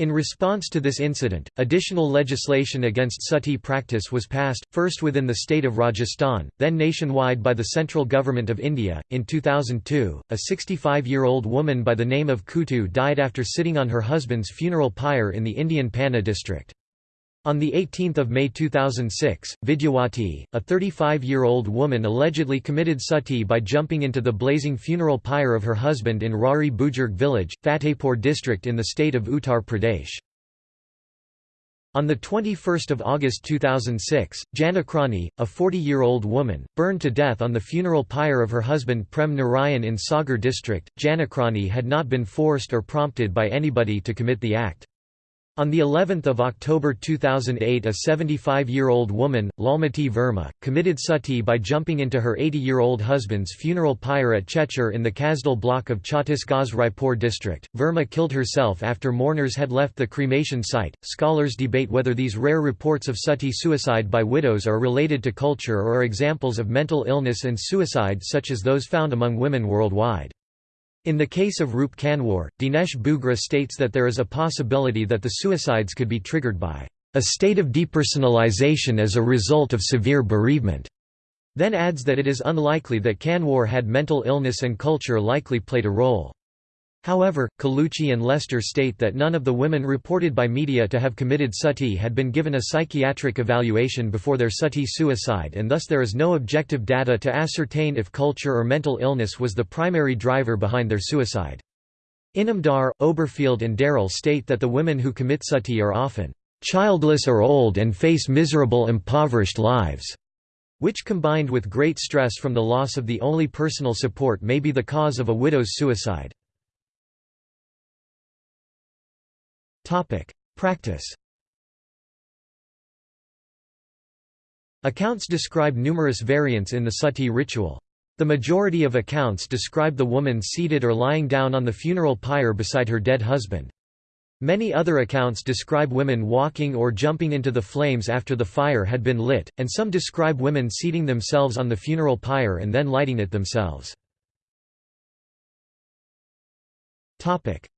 In response to this incident, additional legislation against sati practice was passed, first within the state of Rajasthan, then nationwide by the central government of India. In 2002, a 65 year old woman by the name of Kutu died after sitting on her husband's funeral pyre in the Indian Panna district. On 18 May 2006, Vidyawati, a 35-year-old woman allegedly committed sati by jumping into the blazing funeral pyre of her husband in Rari Bujurg village, Fatehpur district in the state of Uttar Pradesh. On 21 August 2006, Janakrani, a 40-year-old woman, burned to death on the funeral pyre of her husband Prem Narayan in Sagar district. Janakrani had not been forced or prompted by anybody to commit the act. On the 11th of October 2008 a 75-year-old woman, Lalmati Verma, committed sati by jumping into her 80-year-old husband's funeral pyre at Chechur in the Kasdol block of Chhattisgarh's Raipur district. Verma killed herself after mourners had left the cremation site. Scholars debate whether these rare reports of sati suicide by widows are related to culture or are examples of mental illness and suicide such as those found among women worldwide. In the case of Roop Kanwar, Dinesh Bhugra states that there is a possibility that the suicides could be triggered by a state of depersonalization as a result of severe bereavement, then adds that it is unlikely that Kanwar had mental illness and culture likely played a role. However, Colucci and Lester state that none of the women reported by media to have committed sati had been given a psychiatric evaluation before their sati suicide and thus there is no objective data to ascertain if culture or mental illness was the primary driver behind their suicide. Inamdar, Oberfield and Darrell state that the women who commit sati are often childless or old and face miserable impoverished lives, which combined with great stress from the loss of the only personal support may be the cause of a widow's suicide. Practice Accounts describe numerous variants in the sati ritual. The majority of accounts describe the woman seated or lying down on the funeral pyre beside her dead husband. Many other accounts describe women walking or jumping into the flames after the fire had been lit, and some describe women seating themselves on the funeral pyre and then lighting it themselves.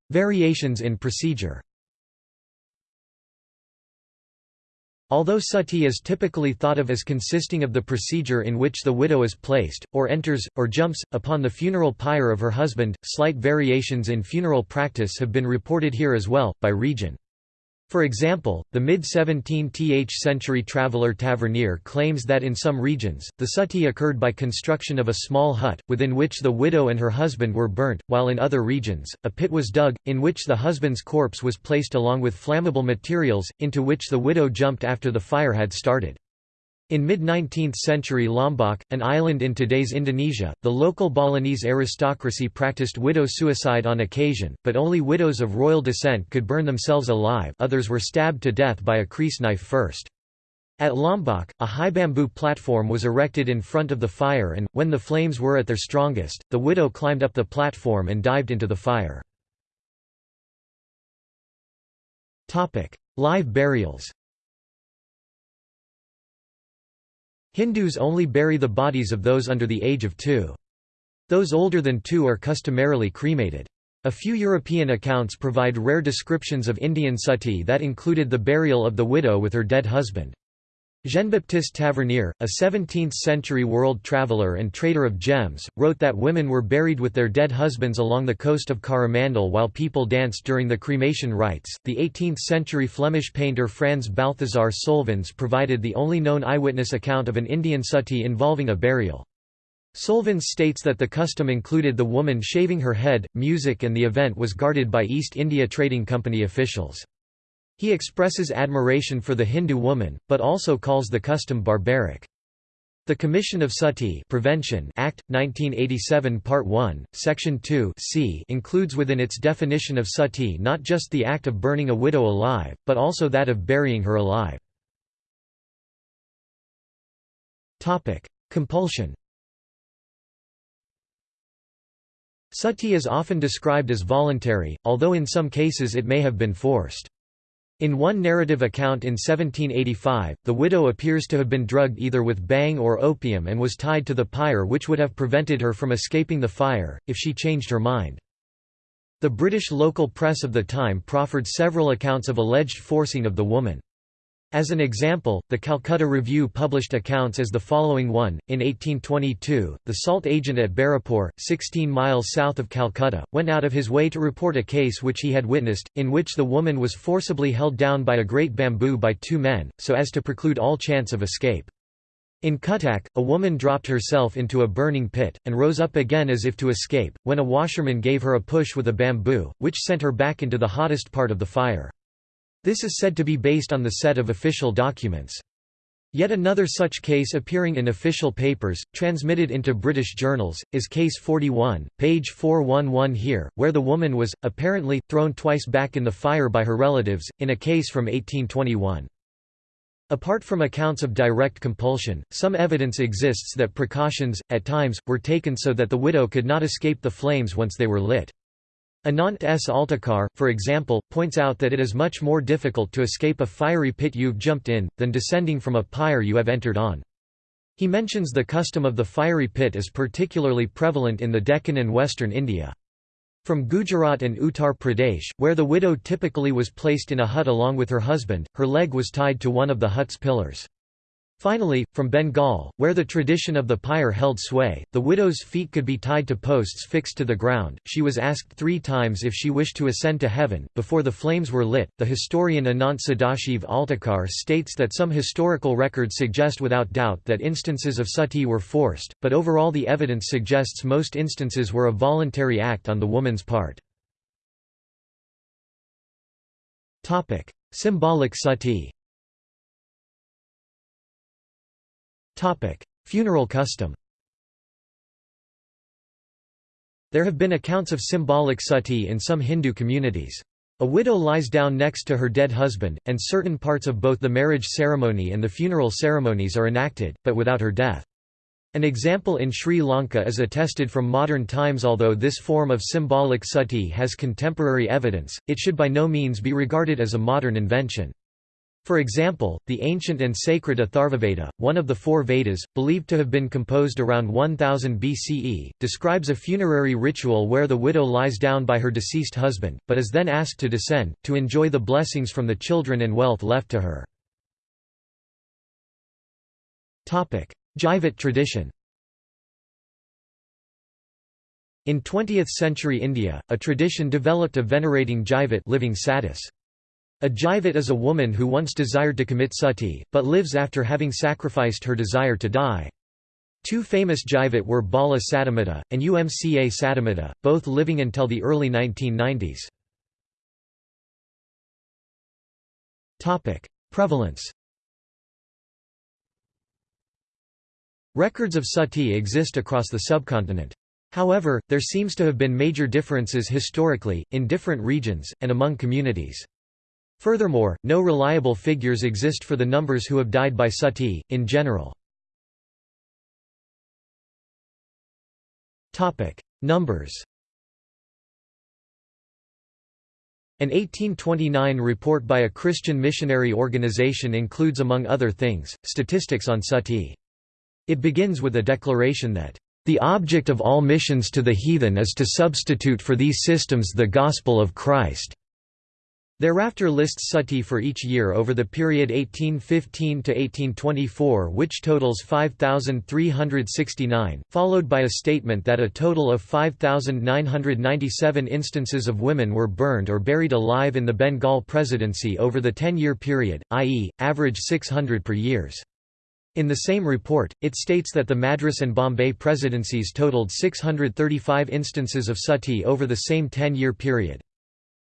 Variations in procedure Although sati is typically thought of as consisting of the procedure in which the widow is placed, or enters, or jumps, upon the funeral pyre of her husband, slight variations in funeral practice have been reported here as well, by region. For example, the mid-17th century traveller Tavernier claims that in some regions, the sati occurred by construction of a small hut, within which the widow and her husband were burnt, while in other regions, a pit was dug, in which the husband's corpse was placed along with flammable materials, into which the widow jumped after the fire had started. In mid-19th century Lombok, an island in today's Indonesia, the local Balinese aristocracy practiced widow suicide on occasion, but only widows of royal descent could burn themselves alive others were stabbed to death by a kris knife first. At Lombok, a high bamboo platform was erected in front of the fire and, when the flames were at their strongest, the widow climbed up the platform and dived into the fire. Live burials Hindus only bury the bodies of those under the age of two. Those older than two are customarily cremated. A few European accounts provide rare descriptions of Indian sati that included the burial of the widow with her dead husband. Jean-Baptiste Tavernier, a 17th-century world traveller and trader of gems, wrote that women were buried with their dead husbands along the coast of Coromandel while people danced during the cremation rites. The 18th-century Flemish painter Frans Balthasar Solvyns provided the only known eyewitness account of an Indian sati involving a burial. Solvyns states that the custom included the woman shaving her head, music and the event was guarded by East India Trading Company officials. He expresses admiration for the Hindu woman, but also calls the custom barbaric. The Commission of Sati Prevention Act, 1987 Part 1, Section 2 c includes within its definition of sati not just the act of burning a widow alive, but also that of burying her alive. Compulsion Sati is often described as voluntary, although in some cases it may have been forced. In one narrative account in 1785, the widow appears to have been drugged either with bhang or opium and was tied to the pyre which would have prevented her from escaping the fire, if she changed her mind. The British local press of the time proffered several accounts of alleged forcing of the woman. As an example, the Calcutta Review published accounts as the following one. In 1822, the salt agent at Barapur, 16 miles south of Calcutta, went out of his way to report a case which he had witnessed, in which the woman was forcibly held down by a great bamboo by two men, so as to preclude all chance of escape. In Cuttack, a woman dropped herself into a burning pit, and rose up again as if to escape, when a washerman gave her a push with a bamboo, which sent her back into the hottest part of the fire. This is said to be based on the set of official documents. Yet another such case appearing in official papers, transmitted into British journals, is Case 41, page 411 here, where the woman was, apparently, thrown twice back in the fire by her relatives, in a case from 1821. Apart from accounts of direct compulsion, some evidence exists that precautions, at times, were taken so that the widow could not escape the flames once they were lit. Anant S. Altekar, for example, points out that it is much more difficult to escape a fiery pit you've jumped in, than descending from a pyre you have entered on. He mentions the custom of the fiery pit as particularly prevalent in the Deccan and western India. From Gujarat and Uttar Pradesh, where the widow typically was placed in a hut along with her husband, her leg was tied to one of the hut's pillars. Finally, from Bengal, where the tradition of the pyre held sway, the widow's feet could be tied to posts fixed to the ground. She was asked three times if she wished to ascend to heaven, before the flames were lit. The historian Anant Sadashiv Altekar states that some historical records suggest without doubt that instances of sati were forced, but overall the evidence suggests most instances were a voluntary act on the woman's part. Symbolic sati Funeral custom There have been accounts of symbolic sati in some Hindu communities. A widow lies down next to her dead husband, and certain parts of both the marriage ceremony and the funeral ceremonies are enacted, but without her death. An example in Sri Lanka is attested from modern times although this form of symbolic sati has contemporary evidence, it should by no means be regarded as a modern invention. For example, the ancient and sacred Atharvaveda, one of the four Vedas, believed to have been composed around 1000 BCE, describes a funerary ritual where the widow lies down by her deceased husband, but is then asked to descend, to enjoy the blessings from the children and wealth left to her. Jaivat tradition In 20th-century India, a tradition developed of venerating Jaivat living satis. A Jaivat is a woman who once desired to commit sati, but lives after having sacrificed her desire to die. Two famous Jaivat were Bala Satimata, and Umca Satimata, both living until the early 1990s. Prevalence Records of sati exist across the subcontinent. However, there seems to have been major differences historically, in different regions, and among communities. Furthermore, no reliable figures exist for the numbers who have died by sati, in general. Numbers An 1829 report by a Christian missionary organization includes among other things, statistics on sati. It begins with a declaration that, "...the object of all missions to the heathen is to substitute for these systems the gospel of Christ." Thereafter lists sati for each year over the period 1815 to 1824 which totals 5369, followed by a statement that a total of 5997 instances of women were burned or buried alive in the Bengal presidency over the 10-year period, i.e., average 600 per years. In the same report, it states that the Madras and Bombay presidencies totaled 635 instances of sati over the same 10-year period.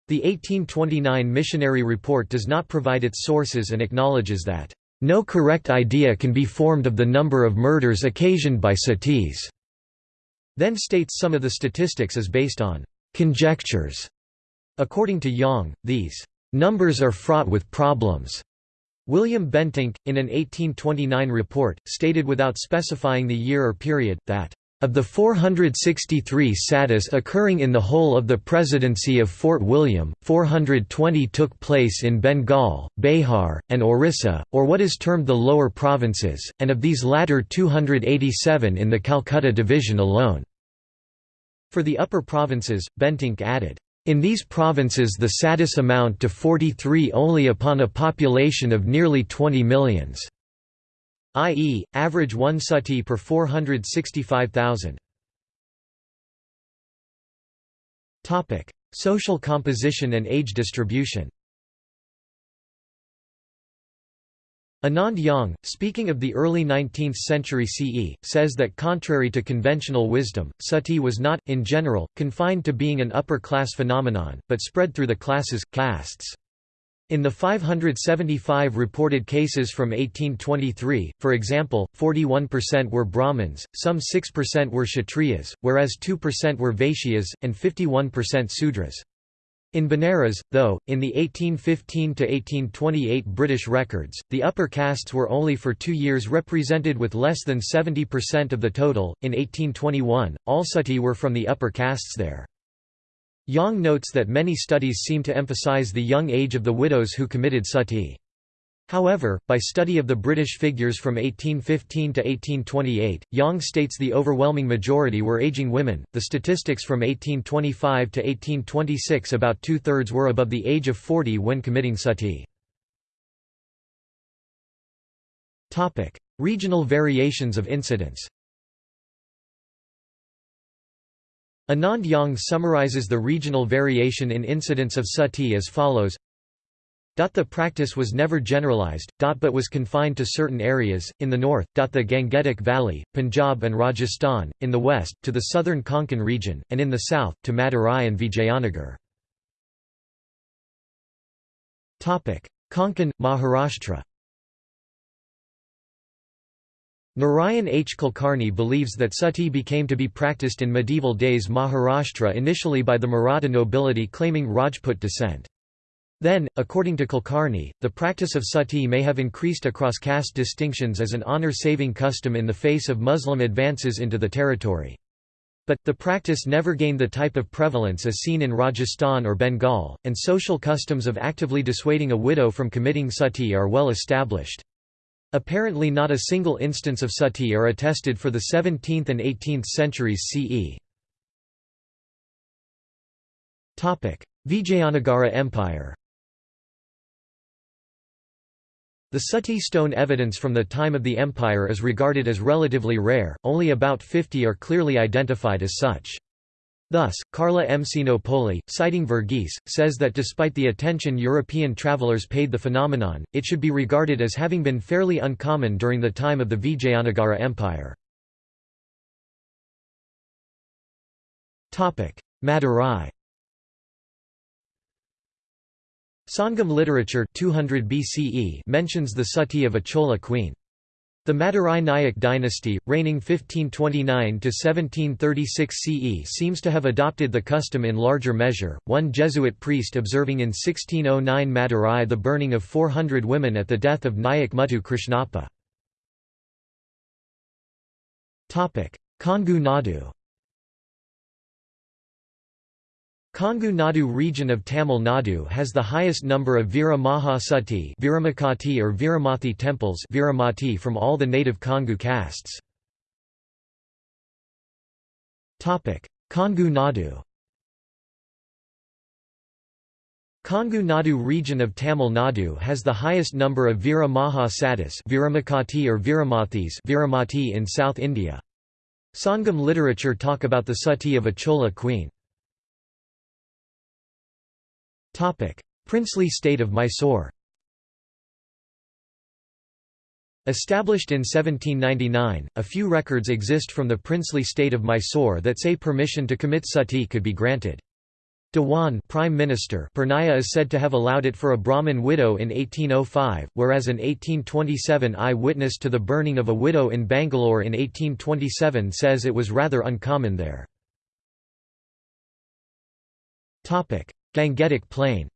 The 1829 missionary report does not provide its sources and acknowledges that, "...no correct idea can be formed of the number of murders occasioned by satis." Then states some of the statistics as based on "...conjectures." According to Young, these "...numbers are fraught with problems." William Bentinck, in an 1829 report, stated without specifying the year or period, that of the 463 satis occurring in the whole of the presidency of Fort William, 420 took place in Bengal, Bihar, and Orissa, or what is termed the lower provinces, and of these latter 287 in the Calcutta division alone. For the upper provinces, Bentinck added, In these provinces the satis amount to 43 only upon a population of nearly 20 millions, i.e., average one sati per 465,000. Social composition and age distribution Anand Yang, speaking of the early 19th century CE, says that contrary to conventional wisdom, sati was not, in general, confined to being an upper-class phenomenon, but spread through the classes, castes. In the 575 reported cases from 1823, for example, 41% were Brahmins, some 6% were Kshatriyas, whereas 2% were Vaishyas, and 51% Sudras. In Benares, though, in the 1815–1828 British records, the upper castes were only for two years represented with less than 70% of the total. In 1821, all sati were from the upper castes there. Yang notes that many studies seem to emphasize the young age of the widows who committed sati. However, by study of the British figures from 1815 to 1828, Yang states the overwhelming majority were aging women. The statistics from 1825 to 1826 about two thirds were above the age of 40 when committing sati. Regional variations of incidence. Anand Yang summarizes the regional variation in incidence of sati as follows the practice was never generalized, but was confined to certain areas, in the north, the Gangetic Valley, Punjab and Rajasthan, in the west, to the southern Konkan region, and in the south, to Madurai and Vijayanagar. Konkan, Maharashtra Narayan H. Kulkarni believes that sati became to be practiced in medieval days Maharashtra initially by the Maratha nobility claiming Rajput descent. Then, according to Kulkarni, the practice of sati may have increased across caste distinctions as an honor-saving custom in the face of Muslim advances into the territory. But, the practice never gained the type of prevalence as seen in Rajasthan or Bengal, and social customs of actively dissuading a widow from committing sati are well established. Apparently not a single instance of sati are attested for the 17th and 18th centuries CE. Vijayanagara Empire The Sutti stone evidence from the time of the empire is regarded as relatively rare, only about 50 are clearly identified as such. Thus, Carla M. Sinopoli, citing Verghese, says that despite the attention European travelers paid the phenomenon, it should be regarded as having been fairly uncommon during the time of the Vijayanagara Empire. Madurai Sangam literature 200 BCE mentions the sati of a Chola queen. The Madurai Nayak dynasty, reigning 1529–1736 CE seems to have adopted the custom in larger measure, one Jesuit priest observing in 1609 Madurai the burning of 400 women at the death of Nayak Muthu Krishnappa. Kongu Nadu Kongu Nadu region of Tamil Nadu has the highest number of Veera Maha Sati Veeramakati or Veeramathi temples Veeramati from all the native Kongu castes. Kongu Nadu Kongu Nadu region of Tamil Nadu has the highest number of Veera Maha Satis Veeramakati or Viramathis Veeramati in South India. Sangam literature talk about the sati of a Chola queen. Princely state of Mysore Established in 1799, a few records exist from the princely state of Mysore that say permission to commit sati could be granted. Dewan Prime Minister Purnaya is said to have allowed it for a Brahmin widow in 1805, whereas an 1827 eye-witness to the burning of a widow in Bangalore in 1827 says it was rather uncommon there. Gangetic Plain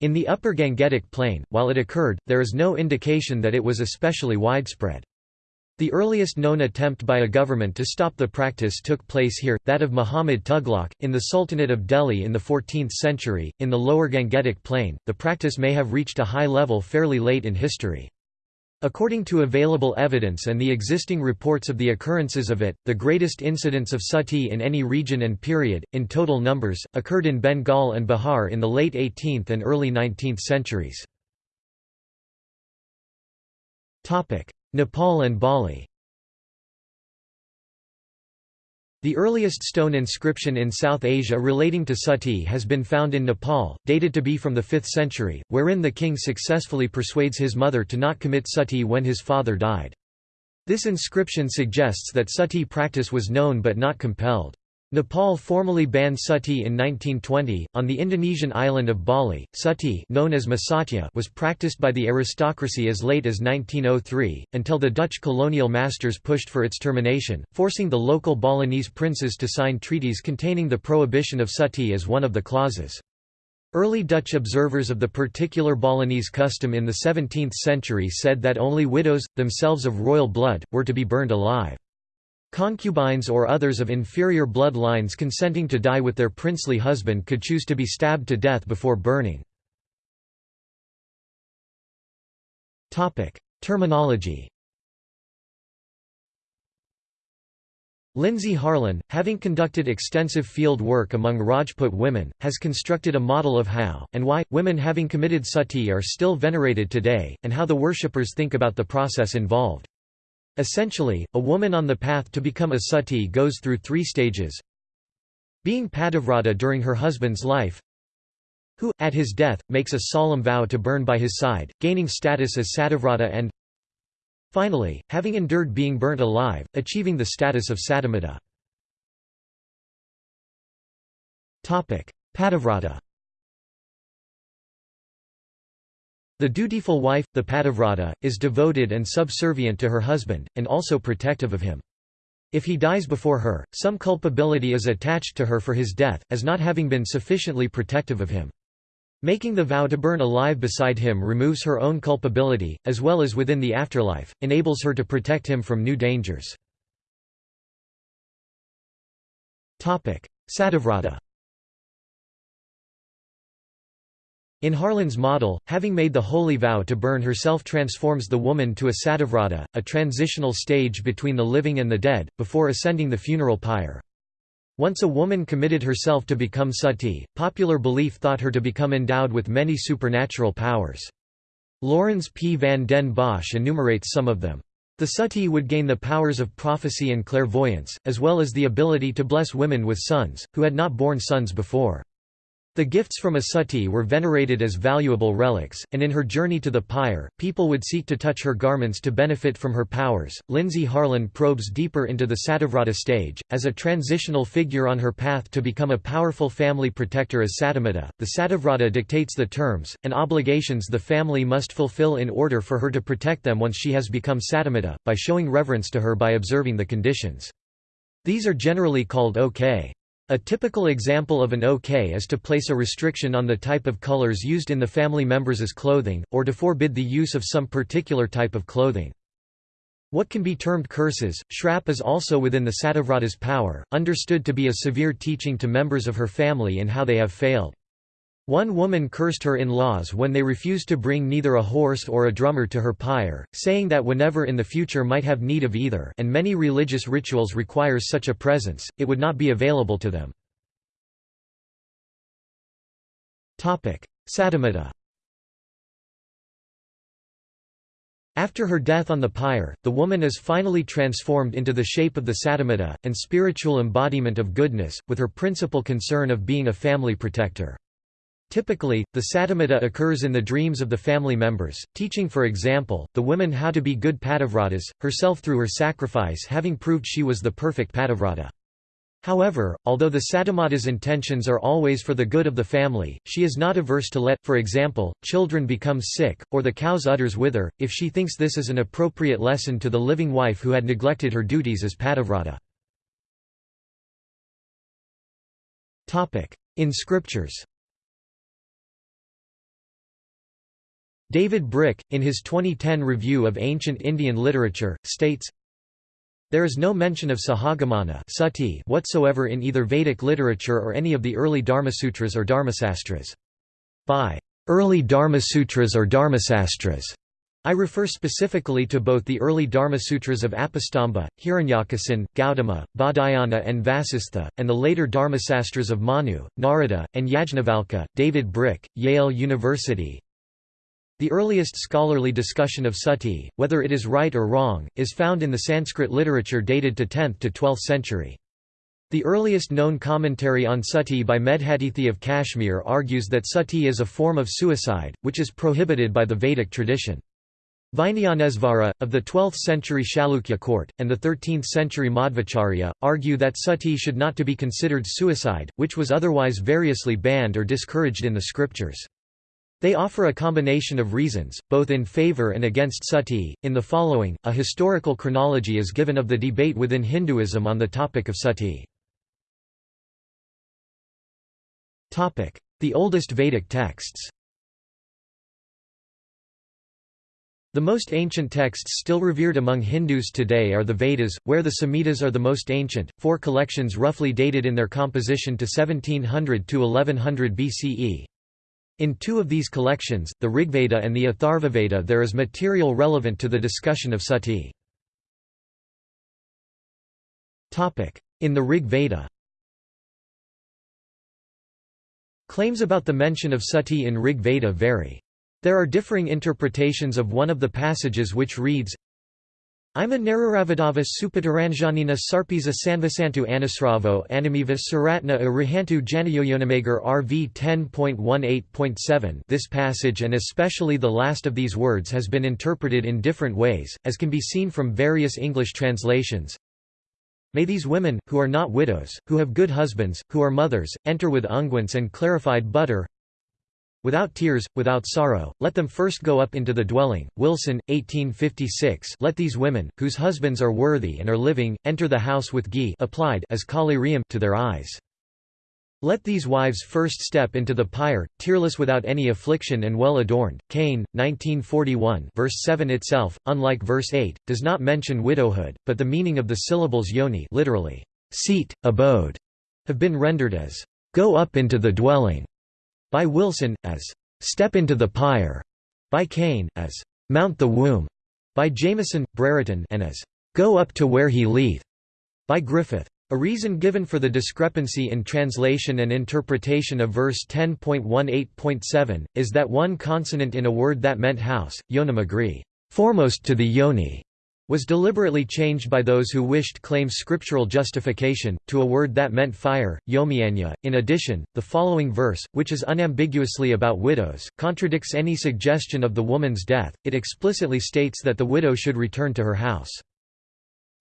In the upper Gangetic Plain, while it occurred, there is no indication that it was especially widespread. The earliest known attempt by a government to stop the practice took place here, that of Muhammad Tughlaq, in the Sultanate of Delhi in the 14th century. In the lower Gangetic Plain, the practice may have reached a high level fairly late in history. According to available evidence and the existing reports of the occurrences of it, the greatest incidents of sati in any region and period, in total numbers, occurred in Bengal and Bihar in the late 18th and early 19th centuries. Nepal and Bali The earliest stone inscription in South Asia relating to sati has been found in Nepal, dated to be from the 5th century, wherein the king successfully persuades his mother to not commit sati when his father died. This inscription suggests that sati practice was known but not compelled. Nepal formally banned sati in 1920. On the Indonesian island of Bali, sati known as masatya was practiced by the aristocracy as late as 1903, until the Dutch colonial masters pushed for its termination, forcing the local Balinese princes to sign treaties containing the prohibition of sati as one of the clauses. Early Dutch observers of the particular Balinese custom in the 17th century said that only widows, themselves of royal blood, were to be burned alive. Concubines or others of inferior blood lines consenting to die with their princely husband could choose to be stabbed to death before burning. Terminology Lindsay Harlan, having conducted extensive field work among Rajput women, has constructed a model of how, and why, women having committed sati are still venerated today, and how the worshippers think about the process involved. Essentially, a woman on the path to become a sati goes through three stages being pativrata during her husband's life who, at his death, makes a solemn vow to burn by his side, gaining status as sativrata and finally, having endured being burnt alive, achieving the status of satimata. Pativrata The dutiful wife, the pativrata, is devoted and subservient to her husband, and also protective of him. If he dies before her, some culpability is attached to her for his death, as not having been sufficiently protective of him. Making the vow to burn alive beside him removes her own culpability, as well as within the afterlife, enables her to protect him from new dangers. Sativrata In Harlan's model, having made the holy vow to burn herself transforms the woman to a sativrata, a transitional stage between the living and the dead, before ascending the funeral pyre. Once a woman committed herself to become sati, popular belief thought her to become endowed with many supernatural powers. Laurens P. van den Bosch enumerates some of them. The sati would gain the powers of prophecy and clairvoyance, as well as the ability to bless women with sons, who had not borne sons before. The gifts from a sati were venerated as valuable relics, and in her journey to the pyre, people would seek to touch her garments to benefit from her powers. Lindsay Harlan probes deeper into the Sativrata stage. As a transitional figure on her path to become a powerful family protector as Satimata, the Sativrata dictates the terms, and obligations the family must fulfill in order for her to protect them once she has become Satimata, by showing reverence to her by observing the conditions. These are generally called OK. A typical example of an OK is to place a restriction on the type of colors used in the family members' clothing, or to forbid the use of some particular type of clothing. What can be termed curses, shrap is also within the Sativrata's power, understood to be a severe teaching to members of her family in how they have failed. One woman cursed her in-laws when they refused to bring neither a horse or a drummer to her pyre, saying that whenever in the future might have need of either and many religious rituals requires such a presence, it would not be available to them. Satimata After her death on the pyre, the woman is finally transformed into the shape of the satimata, and spiritual embodiment of goodness, with her principal concern of being a family protector. Typically, the satimata occurs in the dreams of the family members, teaching for example, the women how to be good pativratas, herself through her sacrifice having proved she was the perfect pativrata. However, although the satimata's intentions are always for the good of the family, she is not averse to let, for example, children become sick, or the cow's udders wither, if she thinks this is an appropriate lesson to the living wife who had neglected her duties as pativrata. In scriptures David Brick, in his 2010 review of ancient Indian literature, states, There is no mention of Sahagamana sati whatsoever in either Vedic literature or any of the early Dharmasutras or Dharmasastras. By early Dharmasutras or Dharmasastras, I refer specifically to both the early Dharmasutras of Apastamba, Hiranyakesin, Gautama, Baudhayana and Vasistha, and the later Dharmasastras of Manu, Narada, and Yajnavalkya. David Brick, Yale University. The earliest scholarly discussion of sati, whether it is right or wrong, is found in the Sanskrit literature dated to 10th to 12th century. The earliest known commentary on sati by Medhatithi of Kashmir argues that sati is a form of suicide, which is prohibited by the Vedic tradition. Vijnanesvara, of the 12th century Chalukya court, and the 13th century Madhvacharya, argue that sati should not to be considered suicide, which was otherwise variously banned or discouraged in the scriptures. They offer a combination of reasons, both in favor and against sati. In the following, a historical chronology is given of the debate within Hinduism on the topic of sati. The oldest Vedic texts The most ancient texts still revered among Hindus today are the Vedas, where the Samhitas are the most ancient, four collections roughly dated in their composition to 1700 to 1100 BCE. In two of these collections, the Rigveda and the Atharvaveda there is material relevant to the discussion of sati. In the Rig Veda Claims about the mention of sati in Rig Veda vary. There are differing interpretations of one of the passages which reads, Ima Nararavadava Supataranjanina Sarpisa Sanvasantu Anasravo Animiva Suratna Arihantu Janayoyonamagar RV 10.18.7 This passage and especially the last of these words has been interpreted in different ways, as can be seen from various English translations. May these women, who are not widows, who have good husbands, who are mothers, enter with unguents and clarified butter, Without tears, without sorrow, let them first go up into the dwelling. Wilson, 1856 Let these women, whose husbands are worthy and are living, enter the house with ghee applied as to their eyes. Let these wives first step into the pyre, tearless without any affliction and well adorned. Kane, 1941 verse 7 itself, unlike verse 8, does not mention widowhood, but the meaning of the syllables yoni literally, seat, abode, have been rendered as, go up into the dwelling by Wilson, as "'Step into the Pyre' by Kane, as "'Mount the Womb' by Jamison, Brereton and as "'Go up to where he leath' by Griffith. A reason given for the discrepancy in translation and interpretation of verse 10.18.7, is that one consonant in a word that meant house, yonam foremost to the yoni, was deliberately changed by those who wished claim scriptural justification, to a word that meant fire, yomianya. In addition, the following verse, which is unambiguously about widows, contradicts any suggestion of the woman's death, it explicitly states that the widow should return to her house.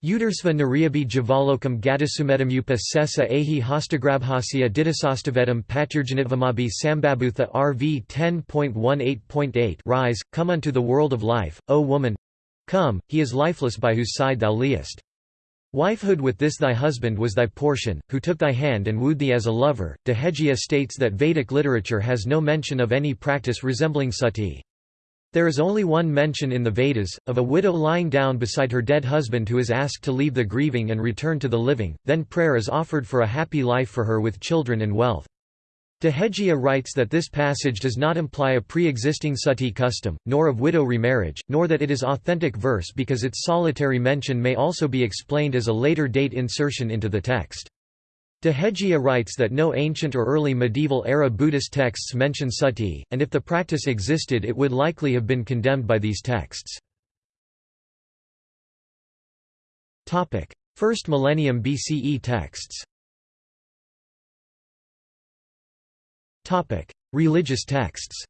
Udersva nariabi javalokam gadasumetam sesa ahi hostagrabhasya didasastavedam paturjanitvamabi sambabutha RV 10.18.8 Rise, come unto the world of life, O woman, Come, he is lifeless by whose side thou liest. Wifehood with this thy husband was thy portion, who took thy hand and wooed thee as a lover. Dehejia states that Vedic literature has no mention of any practice resembling sati. There is only one mention in the Vedas, of a widow lying down beside her dead husband who is asked to leave the grieving and return to the living, then prayer is offered for a happy life for her with children and wealth. Dehejia writes that this passage does not imply a pre-existing sati custom, nor of widow remarriage, nor that it is authentic verse because its solitary mention may also be explained as a later date insertion into the text. Dehejia writes that no ancient or early medieval-era Buddhist texts mention sati, and if the practice existed it would likely have been condemned by these texts. First millennium BCE texts Religious texts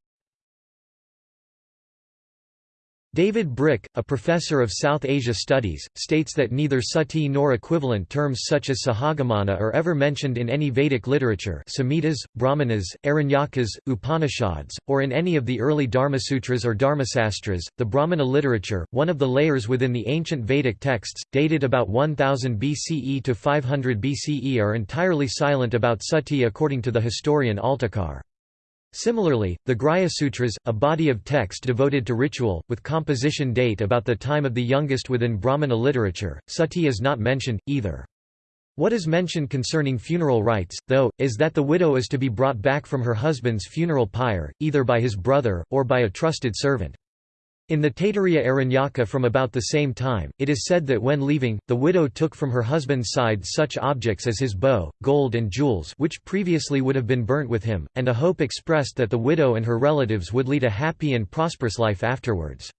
David Brick, a professor of South Asia Studies, states that neither sati nor equivalent terms such as sahagamana are ever mentioned in any Vedic literature Samhitas, Brahmanas, Aranyakas, Upanishads, or in any of the early Dharmasutras or Dharmasastras. The Brahmana literature, one of the layers within the ancient Vedic texts, dated about 1000 BCE to 500 BCE are entirely silent about sati according to the historian Altekar. Similarly, the Grihya Sutras, a body of text devoted to ritual, with composition date about the time of the youngest within Brahmana literature, sati is not mentioned, either. What is mentioned concerning funeral rites, though, is that the widow is to be brought back from her husband's funeral pyre, either by his brother, or by a trusted servant. In the Taittiriya Aranyaka from about the same time, it is said that when leaving, the widow took from her husband's side such objects as his bow, gold and jewels which previously would have been burnt with him, and a hope expressed that the widow and her relatives would lead a happy and prosperous life afterwards.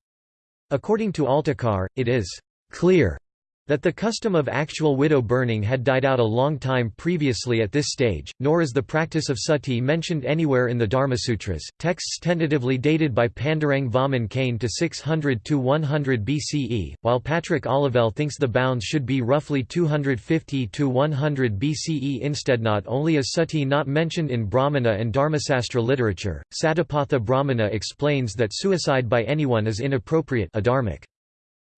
According to Altekar, it is clear that the custom of actual widow burning had died out a long time previously at this stage, nor is the practice of sati mentioned anywhere in the Dharmasutras. Texts tentatively dated by Pandurang Vaman Kane to 600 to 100 BCE, while Patrick Olivelle thinks the bounds should be roughly 250 to 100 BCE instead. Not only is sati not mentioned in Brahmana and Dharmasastra literature, Satapatha Brahmana explains that suicide by anyone is inappropriate adharmic.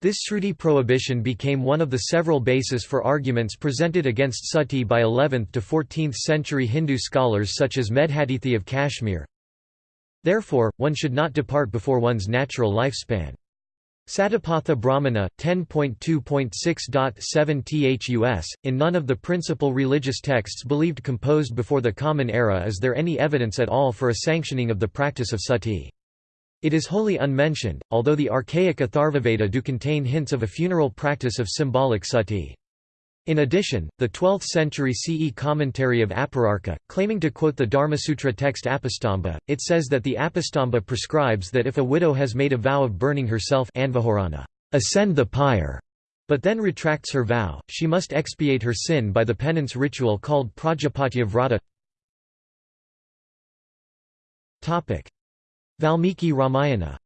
This Shruti prohibition became one of the several bases for arguments presented against sati by 11th to 14th century Hindu scholars such as Medhatithi of Kashmir. Therefore, one should not depart before one's natural lifespan. Satapatha Brahmana, 10.2.6.7 thus, in none of the principal religious texts believed composed before the Common Era is there any evidence at all for a sanctioning of the practice of sati. It is wholly unmentioned, although the archaic Atharvaveda do contain hints of a funeral practice of symbolic sati. In addition, the 12th century CE commentary of Apararka, claiming to quote the Dharmasutra text Apastamba, it says that the Apastamba prescribes that if a widow has made a vow of burning herself ascend the pyre, but then retracts her vow, she must expiate her sin by the penance ritual called Prajapatya Vrata.
Valmiki Ramayana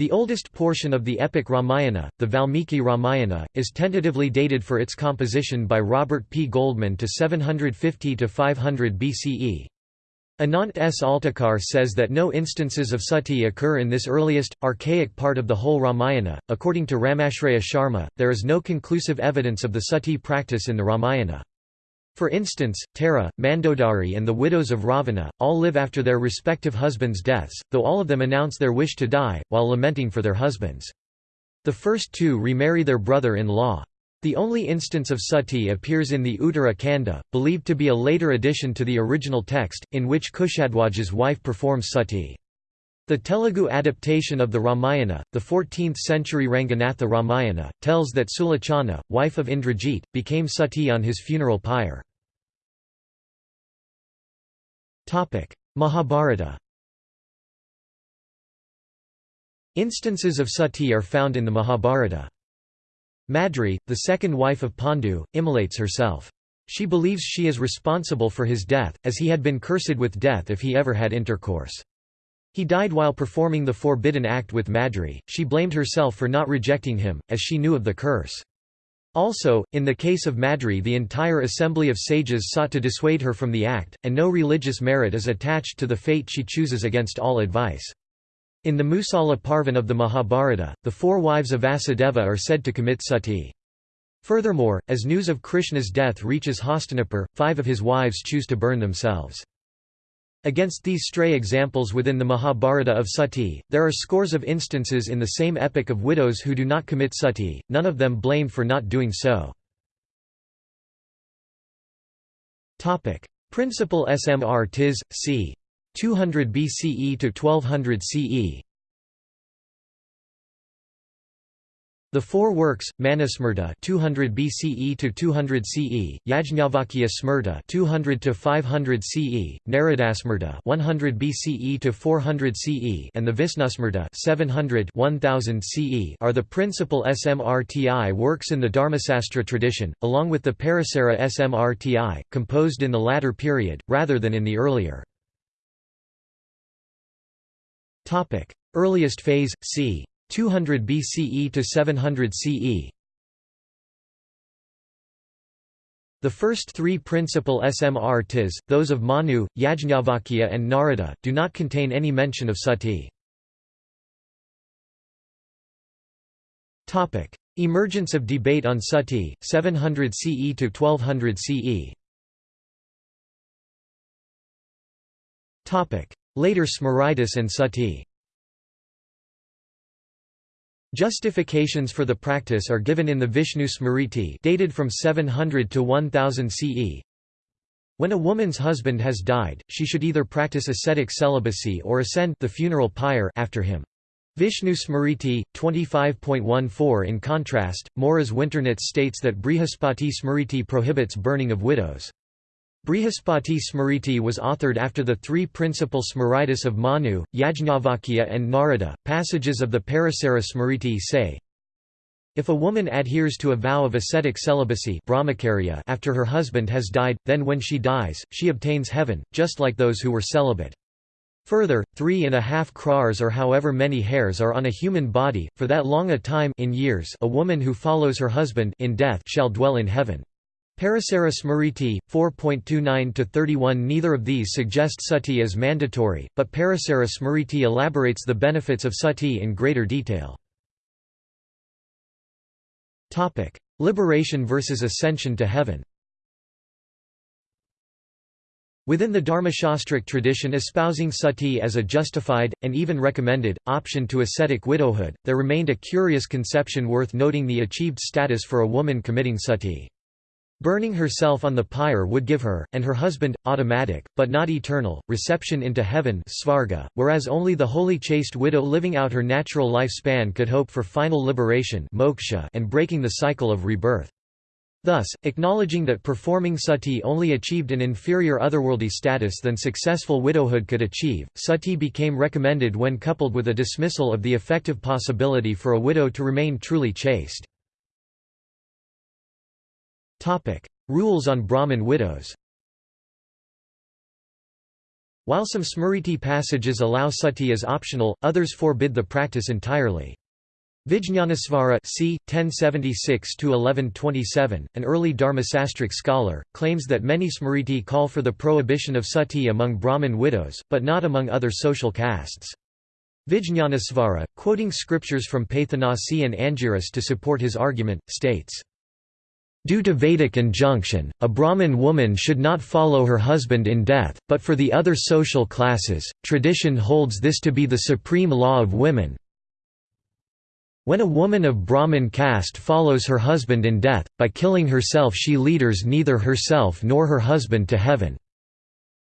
The oldest portion of the epic Ramayana, the Valmiki Ramayana, is tentatively dated for its composition by Robert P. Goldman to 750–500 BCE. Anant S. Altekar says that no instances of sati occur in this earliest, archaic part of the whole Ramayana. According to Ramashraya Sharma, there is no conclusive evidence of the sati practice in the Ramayana. For instance, Tara, Mandodari and the widows of Ravana, all live after their respective husbands' deaths, though all of them announce their wish to die, while lamenting for their husbands. The first two remarry their brother-in-law. The only instance of sati appears in the Uttara Kanda, believed to be a later addition to the original text, in which Kushadwaja's wife performs sati. The Telugu adaptation of the Ramayana, the 14th-century Ranganatha Ramayana, tells that Sulochana, wife of Indrajit, became sati on his funeral pyre. Mahabharata Instances of sati are found in the Mahabharata. Madri, the second wife of Pandu, immolates herself. She believes she is responsible for his death, as he had been cursed with death if he ever had intercourse. He died while performing the forbidden act with Madri. She blamed herself for not rejecting him, as she knew of the curse. Also, in the case of Madri the entire assembly of sages sought to dissuade her from the act, and no religious merit is attached to the fate she chooses against all advice. In the Musala Parvan of the Mahabharata, the four wives of Vasudeva are said to commit sati. Furthermore, as news of Krishna's death reaches Hastinapur, five of his wives choose to burn themselves. Against these stray examples within the Mahabharata of sati, there are scores of instances in the same epic of widows who do not commit sati, none of them blamed for not doing so. Principal Smr Tis, c. 200 BCE to 1200 CE The four works, Manusmrta 200 BCE to 200 CE, Yajñavakya Smrta 200 to 500 CE, Naradasmrta 100 BCE to 400 CE, and the Visnusmrta 700 1000 CE are the principal Smrti works in the Dharmasastra tradition, along with the Parasara Smrti, composed in the latter period, rather than in the earlier. Topic: Earliest phase, c. 200 BCE to 700 CE. The first three principal SMR tis, those of Manu, Yajñavakya and Narada, do not contain any mention of sati. Emergence of debate on sati, 700 CE to 1200 CE. Later Smritis and sati Justifications for the practice are given in the Vishnu Smriti dated from 700 to 1000 CE. When a woman's husband has died, she should either practice ascetic celibacy or ascend the funeral pyre after him. Vishnu Smriti 25.14 In contrast, Moriz Winternitz states that Brihaspati Smriti prohibits burning of widows. Brihaspati Smriti was authored after the three principal Smritis of Manu, Yajnavalkya and Narada. Passages of the Parasara Smriti say, if a woman adheres to a vow of ascetic celibacy after her husband has died, then when she dies, she obtains heaven, just like those who were celibate. Further, three and a half crores or however many hairs are on a human body, for that long a time in years a woman who follows her husband in death shall dwell in heaven. Parasara Smriti, 4.29–31 Neither of these suggest sati as mandatory, but Parasara Smriti elaborates the benefits of sati in greater detail. Liberation versus ascension to heaven Within the Dharmashastric tradition espousing sati as a justified, and even recommended, option to ascetic widowhood, there remained a curious conception worth noting the achieved status for a woman committing sati. Burning herself on the pyre would give her, and her husband, automatic, but not eternal, reception into heaven svarga, whereas only the holy chaste widow living out her natural lifespan could hope for final liberation moksha and breaking the cycle of rebirth. Thus, acknowledging that performing sati only achieved an inferior otherworldly status than successful widowhood could achieve, sati became recommended when coupled with a dismissal of the effective possibility for a widow to remain truly chaste. Rules on Brahmin widows While some Smriti passages allow sati as optional, others forbid the practice entirely. Vijñanesvara c. 1076–1127, an early Dharmasastric scholar, claims that many Smriti call for the prohibition of sati among Brahmin widows, but not among other social castes. Vijñanesvara, quoting scriptures from Paithanasi and Angiras to support his argument, states, Due to Vedic injunction, a Brahmin woman should not follow her husband in death, but for the other social classes, tradition holds this to be the supreme law of women. When a woman of Brahmin caste follows her husband in death, by killing herself she leaders neither herself nor her husband to heaven.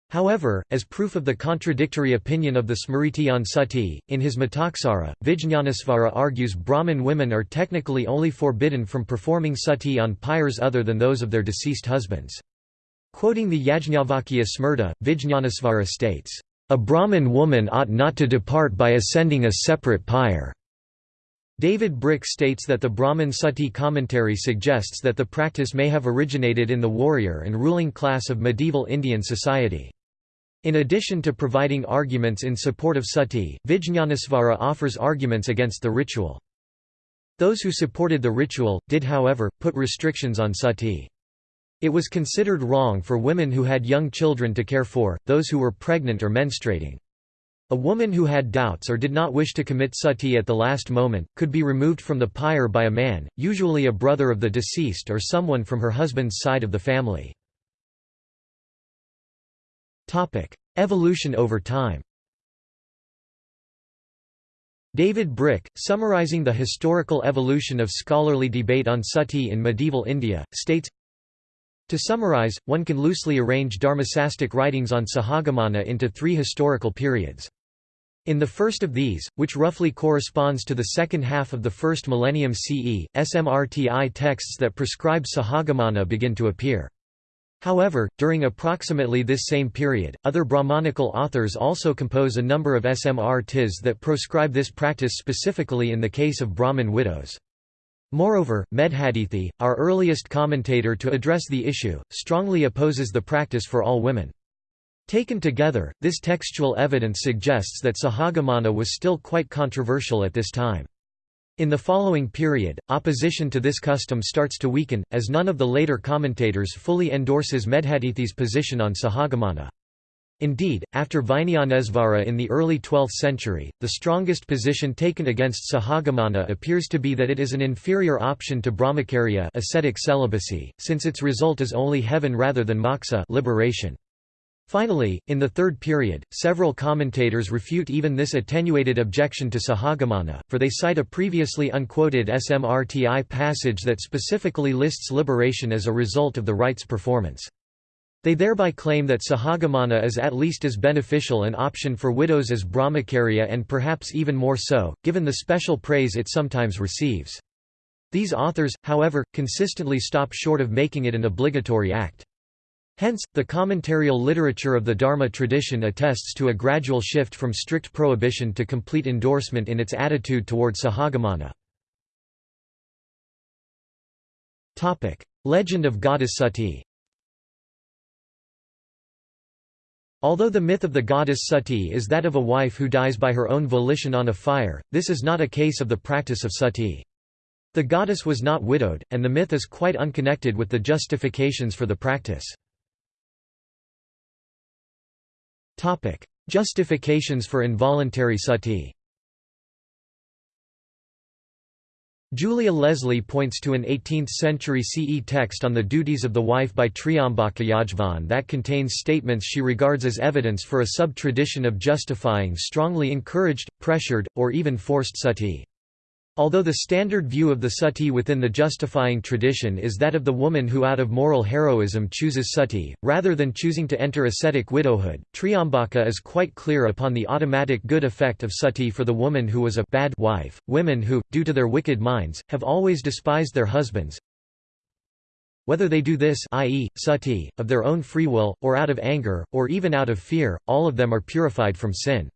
However, as proof of the contradictory opinion of the Smriti on sati, in his Mitaksara, Vijñanesvara argues Brahmin women are technically only forbidden from performing sati on pyres other than those of their deceased husbands. Quoting the Yajnavalkya Smrta, Vijñanesvara states, "...a Brahmin woman ought not to depart by ascending a separate pyre." David Brick states that the Brahmin Sati commentary suggests that the practice may have originated in the warrior and ruling class of medieval Indian society. In addition to providing arguments in support of sati, Vijñanesvara offers arguments against the ritual. Those who supported the ritual, did however, put restrictions on sati. It was considered wrong for women who had young children to care for, those who were pregnant or menstruating. A woman who had doubts or did not wish to commit sati at the last moment, could be removed from the pyre by a man, usually a brother of the deceased or someone from her husband's side of the family. Evolution over time David Brick, summarizing the historical evolution of scholarly debate on sati in medieval India, states, To summarize, one can loosely arrange Dharmasastic writings on Sahagamana into three historical periods. In the first of these, which roughly corresponds to the second half of the first millennium CE, SMRTI texts that prescribe Sahagamana begin to appear. However, during approximately this same period, other Brahmanical authors also compose a number of SMRTs that proscribe this practice specifically in the case of Brahmin widows. Moreover, Medhatithi, our earliest commentator to address the issue, strongly opposes the practice for all women. Taken together, this textual evidence suggests that Sahagamana was still quite controversial at this time. In the following period, opposition to this custom starts to weaken, as none of the later commentators fully endorses Medhatithi's position on Sahagamana. Indeed, after Vijñanesvara in the early 12th century, the strongest position taken against Sahagamana appears to be that it is an inferior option to Brahmacharya ascetic celibacy, since its result is only heaven rather than moksha liberation. Finally, in the third period, several commentators refute even this attenuated objection to Sahagamana, for they cite a previously unquoted SMRTI passage that specifically lists liberation as a result of the rite's performance. They thereby claim that Sahagamana is at least as beneficial an option for widows as Brahmacharya and perhaps even more so, given the special praise it sometimes receives. These authors, however, consistently stop short of making it an obligatory act. Hence, the commentarial literature of the Dharma tradition attests to a gradual shift from strict prohibition to complete endorsement in its attitude toward Sahagamana. Legend of goddess Sati Although the myth of the goddess Sati is that of a wife who dies by her own volition on a fire, this is not a case of the practice of sati. The goddess was not widowed, and the myth is quite unconnected with the justifications for the practice. Justifications for involuntary sati Julia Leslie points to an 18th-century CE text on the duties of the wife by Triambaka Yajvan that contains statements she regards as evidence for a sub-tradition of justifying strongly encouraged, pressured, or even forced sati. Although the standard view of the sati within the justifying tradition is that of the woman who out of moral heroism chooses sati, rather than choosing to enter ascetic widowhood, Triambaka is quite clear upon the automatic good effect of sati for the woman who was a bad wife, women who, due to their wicked minds, have always despised their husbands. Whether they do this i.e., sati, of their own free will, or out of anger, or even out of fear, all of them are purified from sin.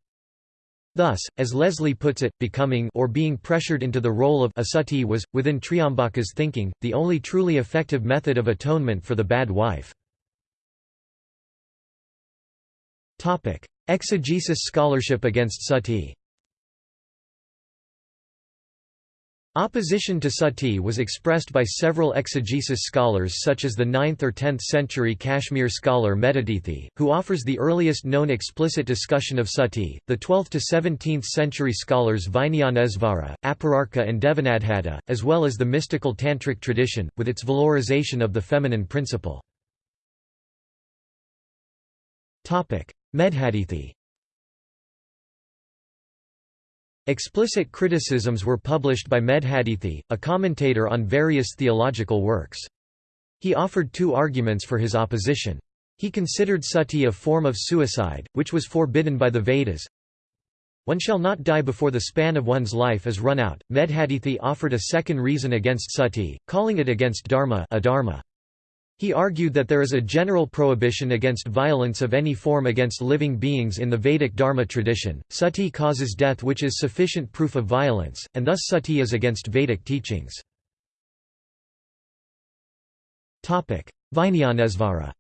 Thus, as Leslie puts it, becoming or being pressured into the role of a sati was, within Triambaka's thinking, the only truly effective method of atonement for the bad wife. Exegesis scholarship against sati Opposition to sati was expressed by several exegesis scholars such as the 9th or 10th century Kashmir scholar Medhatithi, who offers the earliest known explicit discussion of sati, the 12th to 17th century scholars Vijnanesvara, Apararka and Devanadhata, as well as the mystical tantric tradition, with its valorization of the feminine principle. Medhatithi Explicit criticisms were published by Medhatithi, a commentator on various theological works. He offered two arguments for his opposition. He considered sati a form of suicide, which was forbidden by the Vedas. One shall not die before the span of one's life is run out. Medhatithi offered a second reason against sati, calling it against dharma, adharma. He argued that there is a general prohibition against violence of any form against living beings in the Vedic Dharma tradition. Sati causes death, which is sufficient proof of violence, and thus sati is against Vedic teachings. Vijnanesvara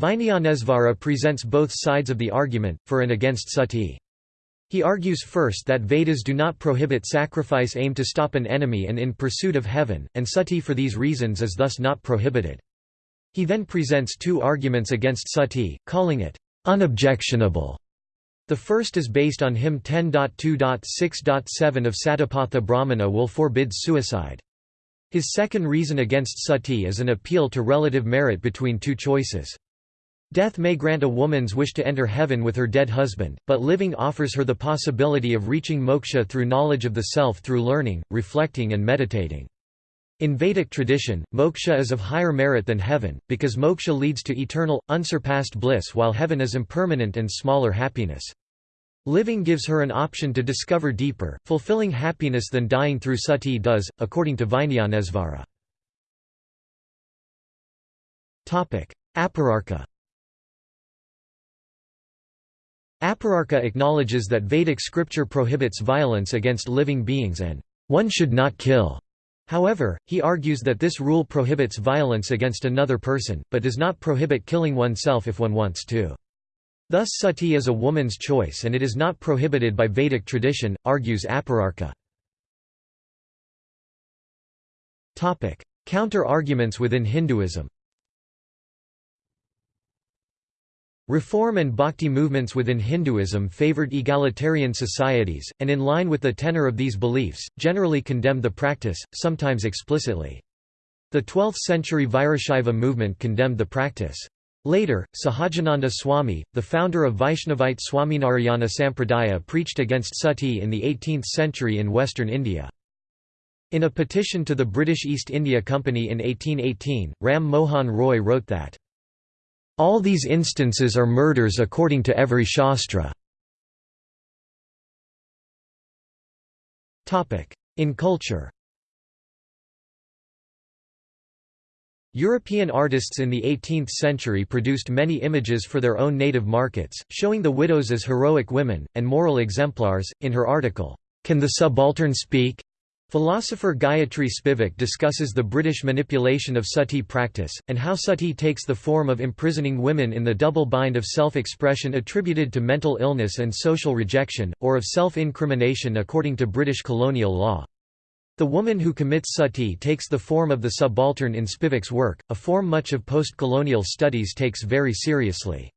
Vijnanesvara presents both sides of the argument, for and against sati. He argues first that Vedas do not prohibit sacrifice aimed to stop an enemy and in pursuit of heaven, and sati for these reasons is thus not prohibited. He then presents two arguments against sati, calling it unobjectionable. The first is based on hymn 10.2.6.7 of Satapatha Brahmana will forbid suicide. His second reason against sati is an appeal to relative merit between two choices. Death may grant a woman's wish to enter heaven with her dead husband, but living offers her the possibility of reaching moksha through knowledge of the self through learning, reflecting and meditating. In Vedic tradition, moksha is of higher merit than heaven, because moksha leads to eternal, unsurpassed bliss while heaven is impermanent and smaller happiness. Living gives her an option to discover deeper, fulfilling happiness than dying through sati does, according to Vijnanesvara. Apararka Apararka acknowledges that Vedic scripture prohibits violence against living beings and, "...one should not kill." However, he argues that this rule prohibits violence against another person, but does not prohibit killing oneself if one wants to. Thus sati is a woman's choice and it is not prohibited by Vedic tradition, argues Apararka. Counter-arguments within Hinduism Reform and bhakti movements within Hinduism favored egalitarian societies, and in line with the tenor of these beliefs, generally condemned the practice, sometimes explicitly. The 12th-century Virashaiva movement condemned the practice. Later, Sahajananda Swami, the founder of Vaishnavite Swaminarayana Sampradaya preached against sati in the 18th century in western India. In a petition to the British East India Company in 1818, Ram Mohan Roy wrote that, "...all these instances are murders according to every shastra." In culture European artists in the 18th century produced many images for their own native markets, showing the widows as heroic women, and moral exemplars. In her article, Can the Subaltern Speak? Philosopher Gayatri Spivak discusses the British manipulation of sati practice, and how sati takes the form of imprisoning women in the double bind of self-expression attributed to mental illness and social rejection, or of self-incrimination according to British colonial law. The woman who commits sati takes the form of the subaltern in Spivak's work, a form much of post-colonial studies takes very seriously.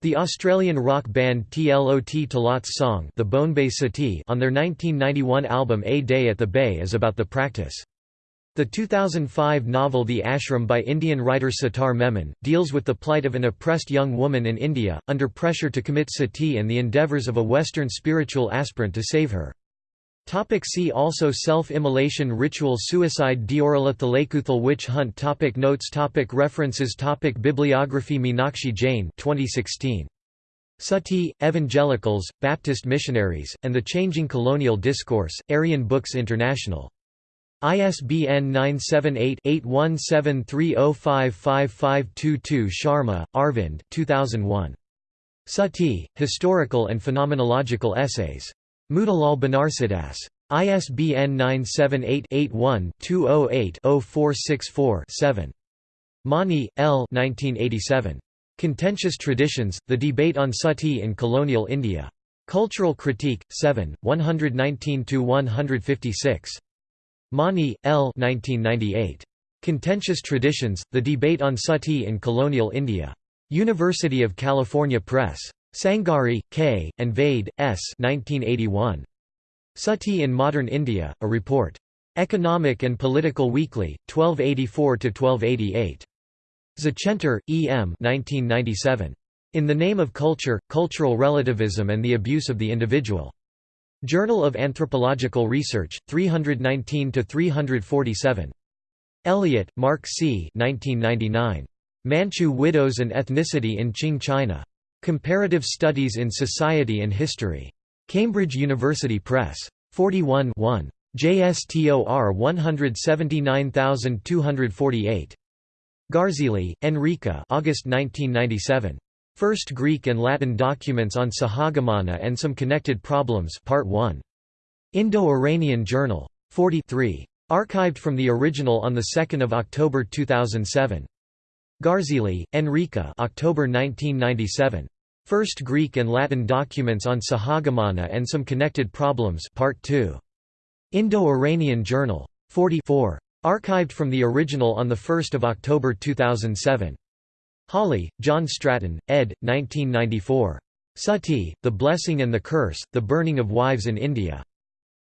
The Australian rock band Tlot Tlot's song the Bay Sati on their 1991 album A Day at the Bay is about the practice. The 2005 novel The Ashram by Indian writer Sattar Memon, deals with the plight of an oppressed young woman in India, under pressure to commit sati and the endeavours of a Western spiritual aspirant to save her. Topic see also Self-immolation ritual suicide Deorala Thalekuthal witch hunt topic Notes topic References topic Bibliography Meenakshi Jain 2016. Sati, Evangelicals, Baptist Missionaries, and the Changing Colonial Discourse, Aryan Books International. ISBN 978-8173055522 Sharma, Arvind 2001. Sati, Historical and Phenomenological Essays. Motilal Banarsidass. ISBN 978-81-208-0464-7. Mani, L. 1987. Contentious Traditions, The Debate on Sati in Colonial India. Cultural Critique, 7, 119–156. Mani, L. 1998. Contentious Traditions, The Debate on Sati in Colonial India. University of California Press. Sangari, K., and Vaid, S. 1981. Sati in Modern India, a report. Economic and Political Weekly, 1284–1288. Zechenter, E. M. 1997. In the Name of Culture, Cultural Relativism and the Abuse of the Individual. Journal of Anthropological Research, 319–347. Elliott, Mark C. 1999. Manchu Widows and Ethnicity in Qing China. Comparative Studies in Society and History. Cambridge University Press. 41 1. JSTOR 179248. Garzilli, Enrica August 1997. First Greek and Latin Documents on Sahagamana and Some Connected Problems Part 1. Indo-Iranian Journal. 43. Archived from the original on 2 October 2007. Garzilli, Enrica October 1997. First Greek and Latin Documents on Sahagamana and Some Connected Problems Part 2. Indo-Iranian Journal. 44. Archived from the original on 1 October 2007. Hawley, John Stratton, ed. 1994. Sati, The Blessing and the Curse, The Burning of Wives in India.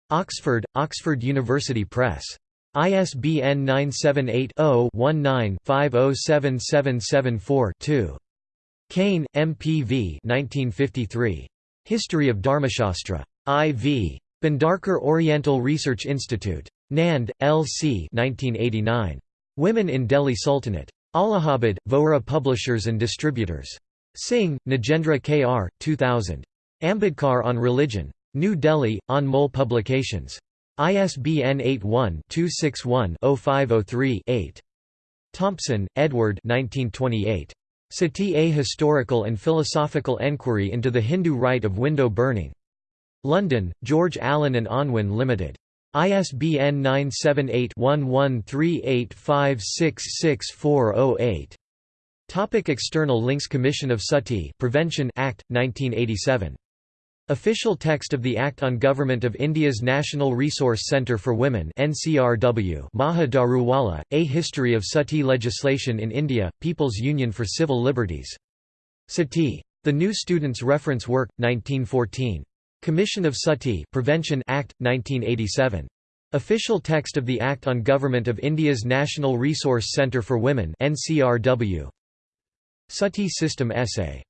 Oxford, Oxford University Press. ISBN 978-0-19-507774-2. Kane, M.P.V. 1953. History of Dharmashastra. I.V. Bhandarkar Oriental Research Institute. Nand, L.C. 1989. Women in Delhi Sultanate. Allahabad, Vohra Publishers and Distributors. Singh, Nagendra K.R., 2000. Ambedkar on Religion. New Delhi, Anmol Publications. ISBN 81-261-0503-8. Thompson, Edward 1928. Sati A Historical and Philosophical Enquiry into the Hindu Rite of Window Burning. London, George Allen and Unwin Limited. ISBN 978-1138566408. Topic external links Commission of Sati Prevention Act, 1987 Official text of the Act on Government of India's National Resource Centre for Women NCRW Maja Daruwala, A History of Sati Legislation in India, People's Union for Civil Liberties. Sati. The New Student's Reference Work, 1914. Commission of Sati Prevention Act, 1987. Official text of the Act on Government of India's National Resource Centre for Women NCRW. Sati System Essay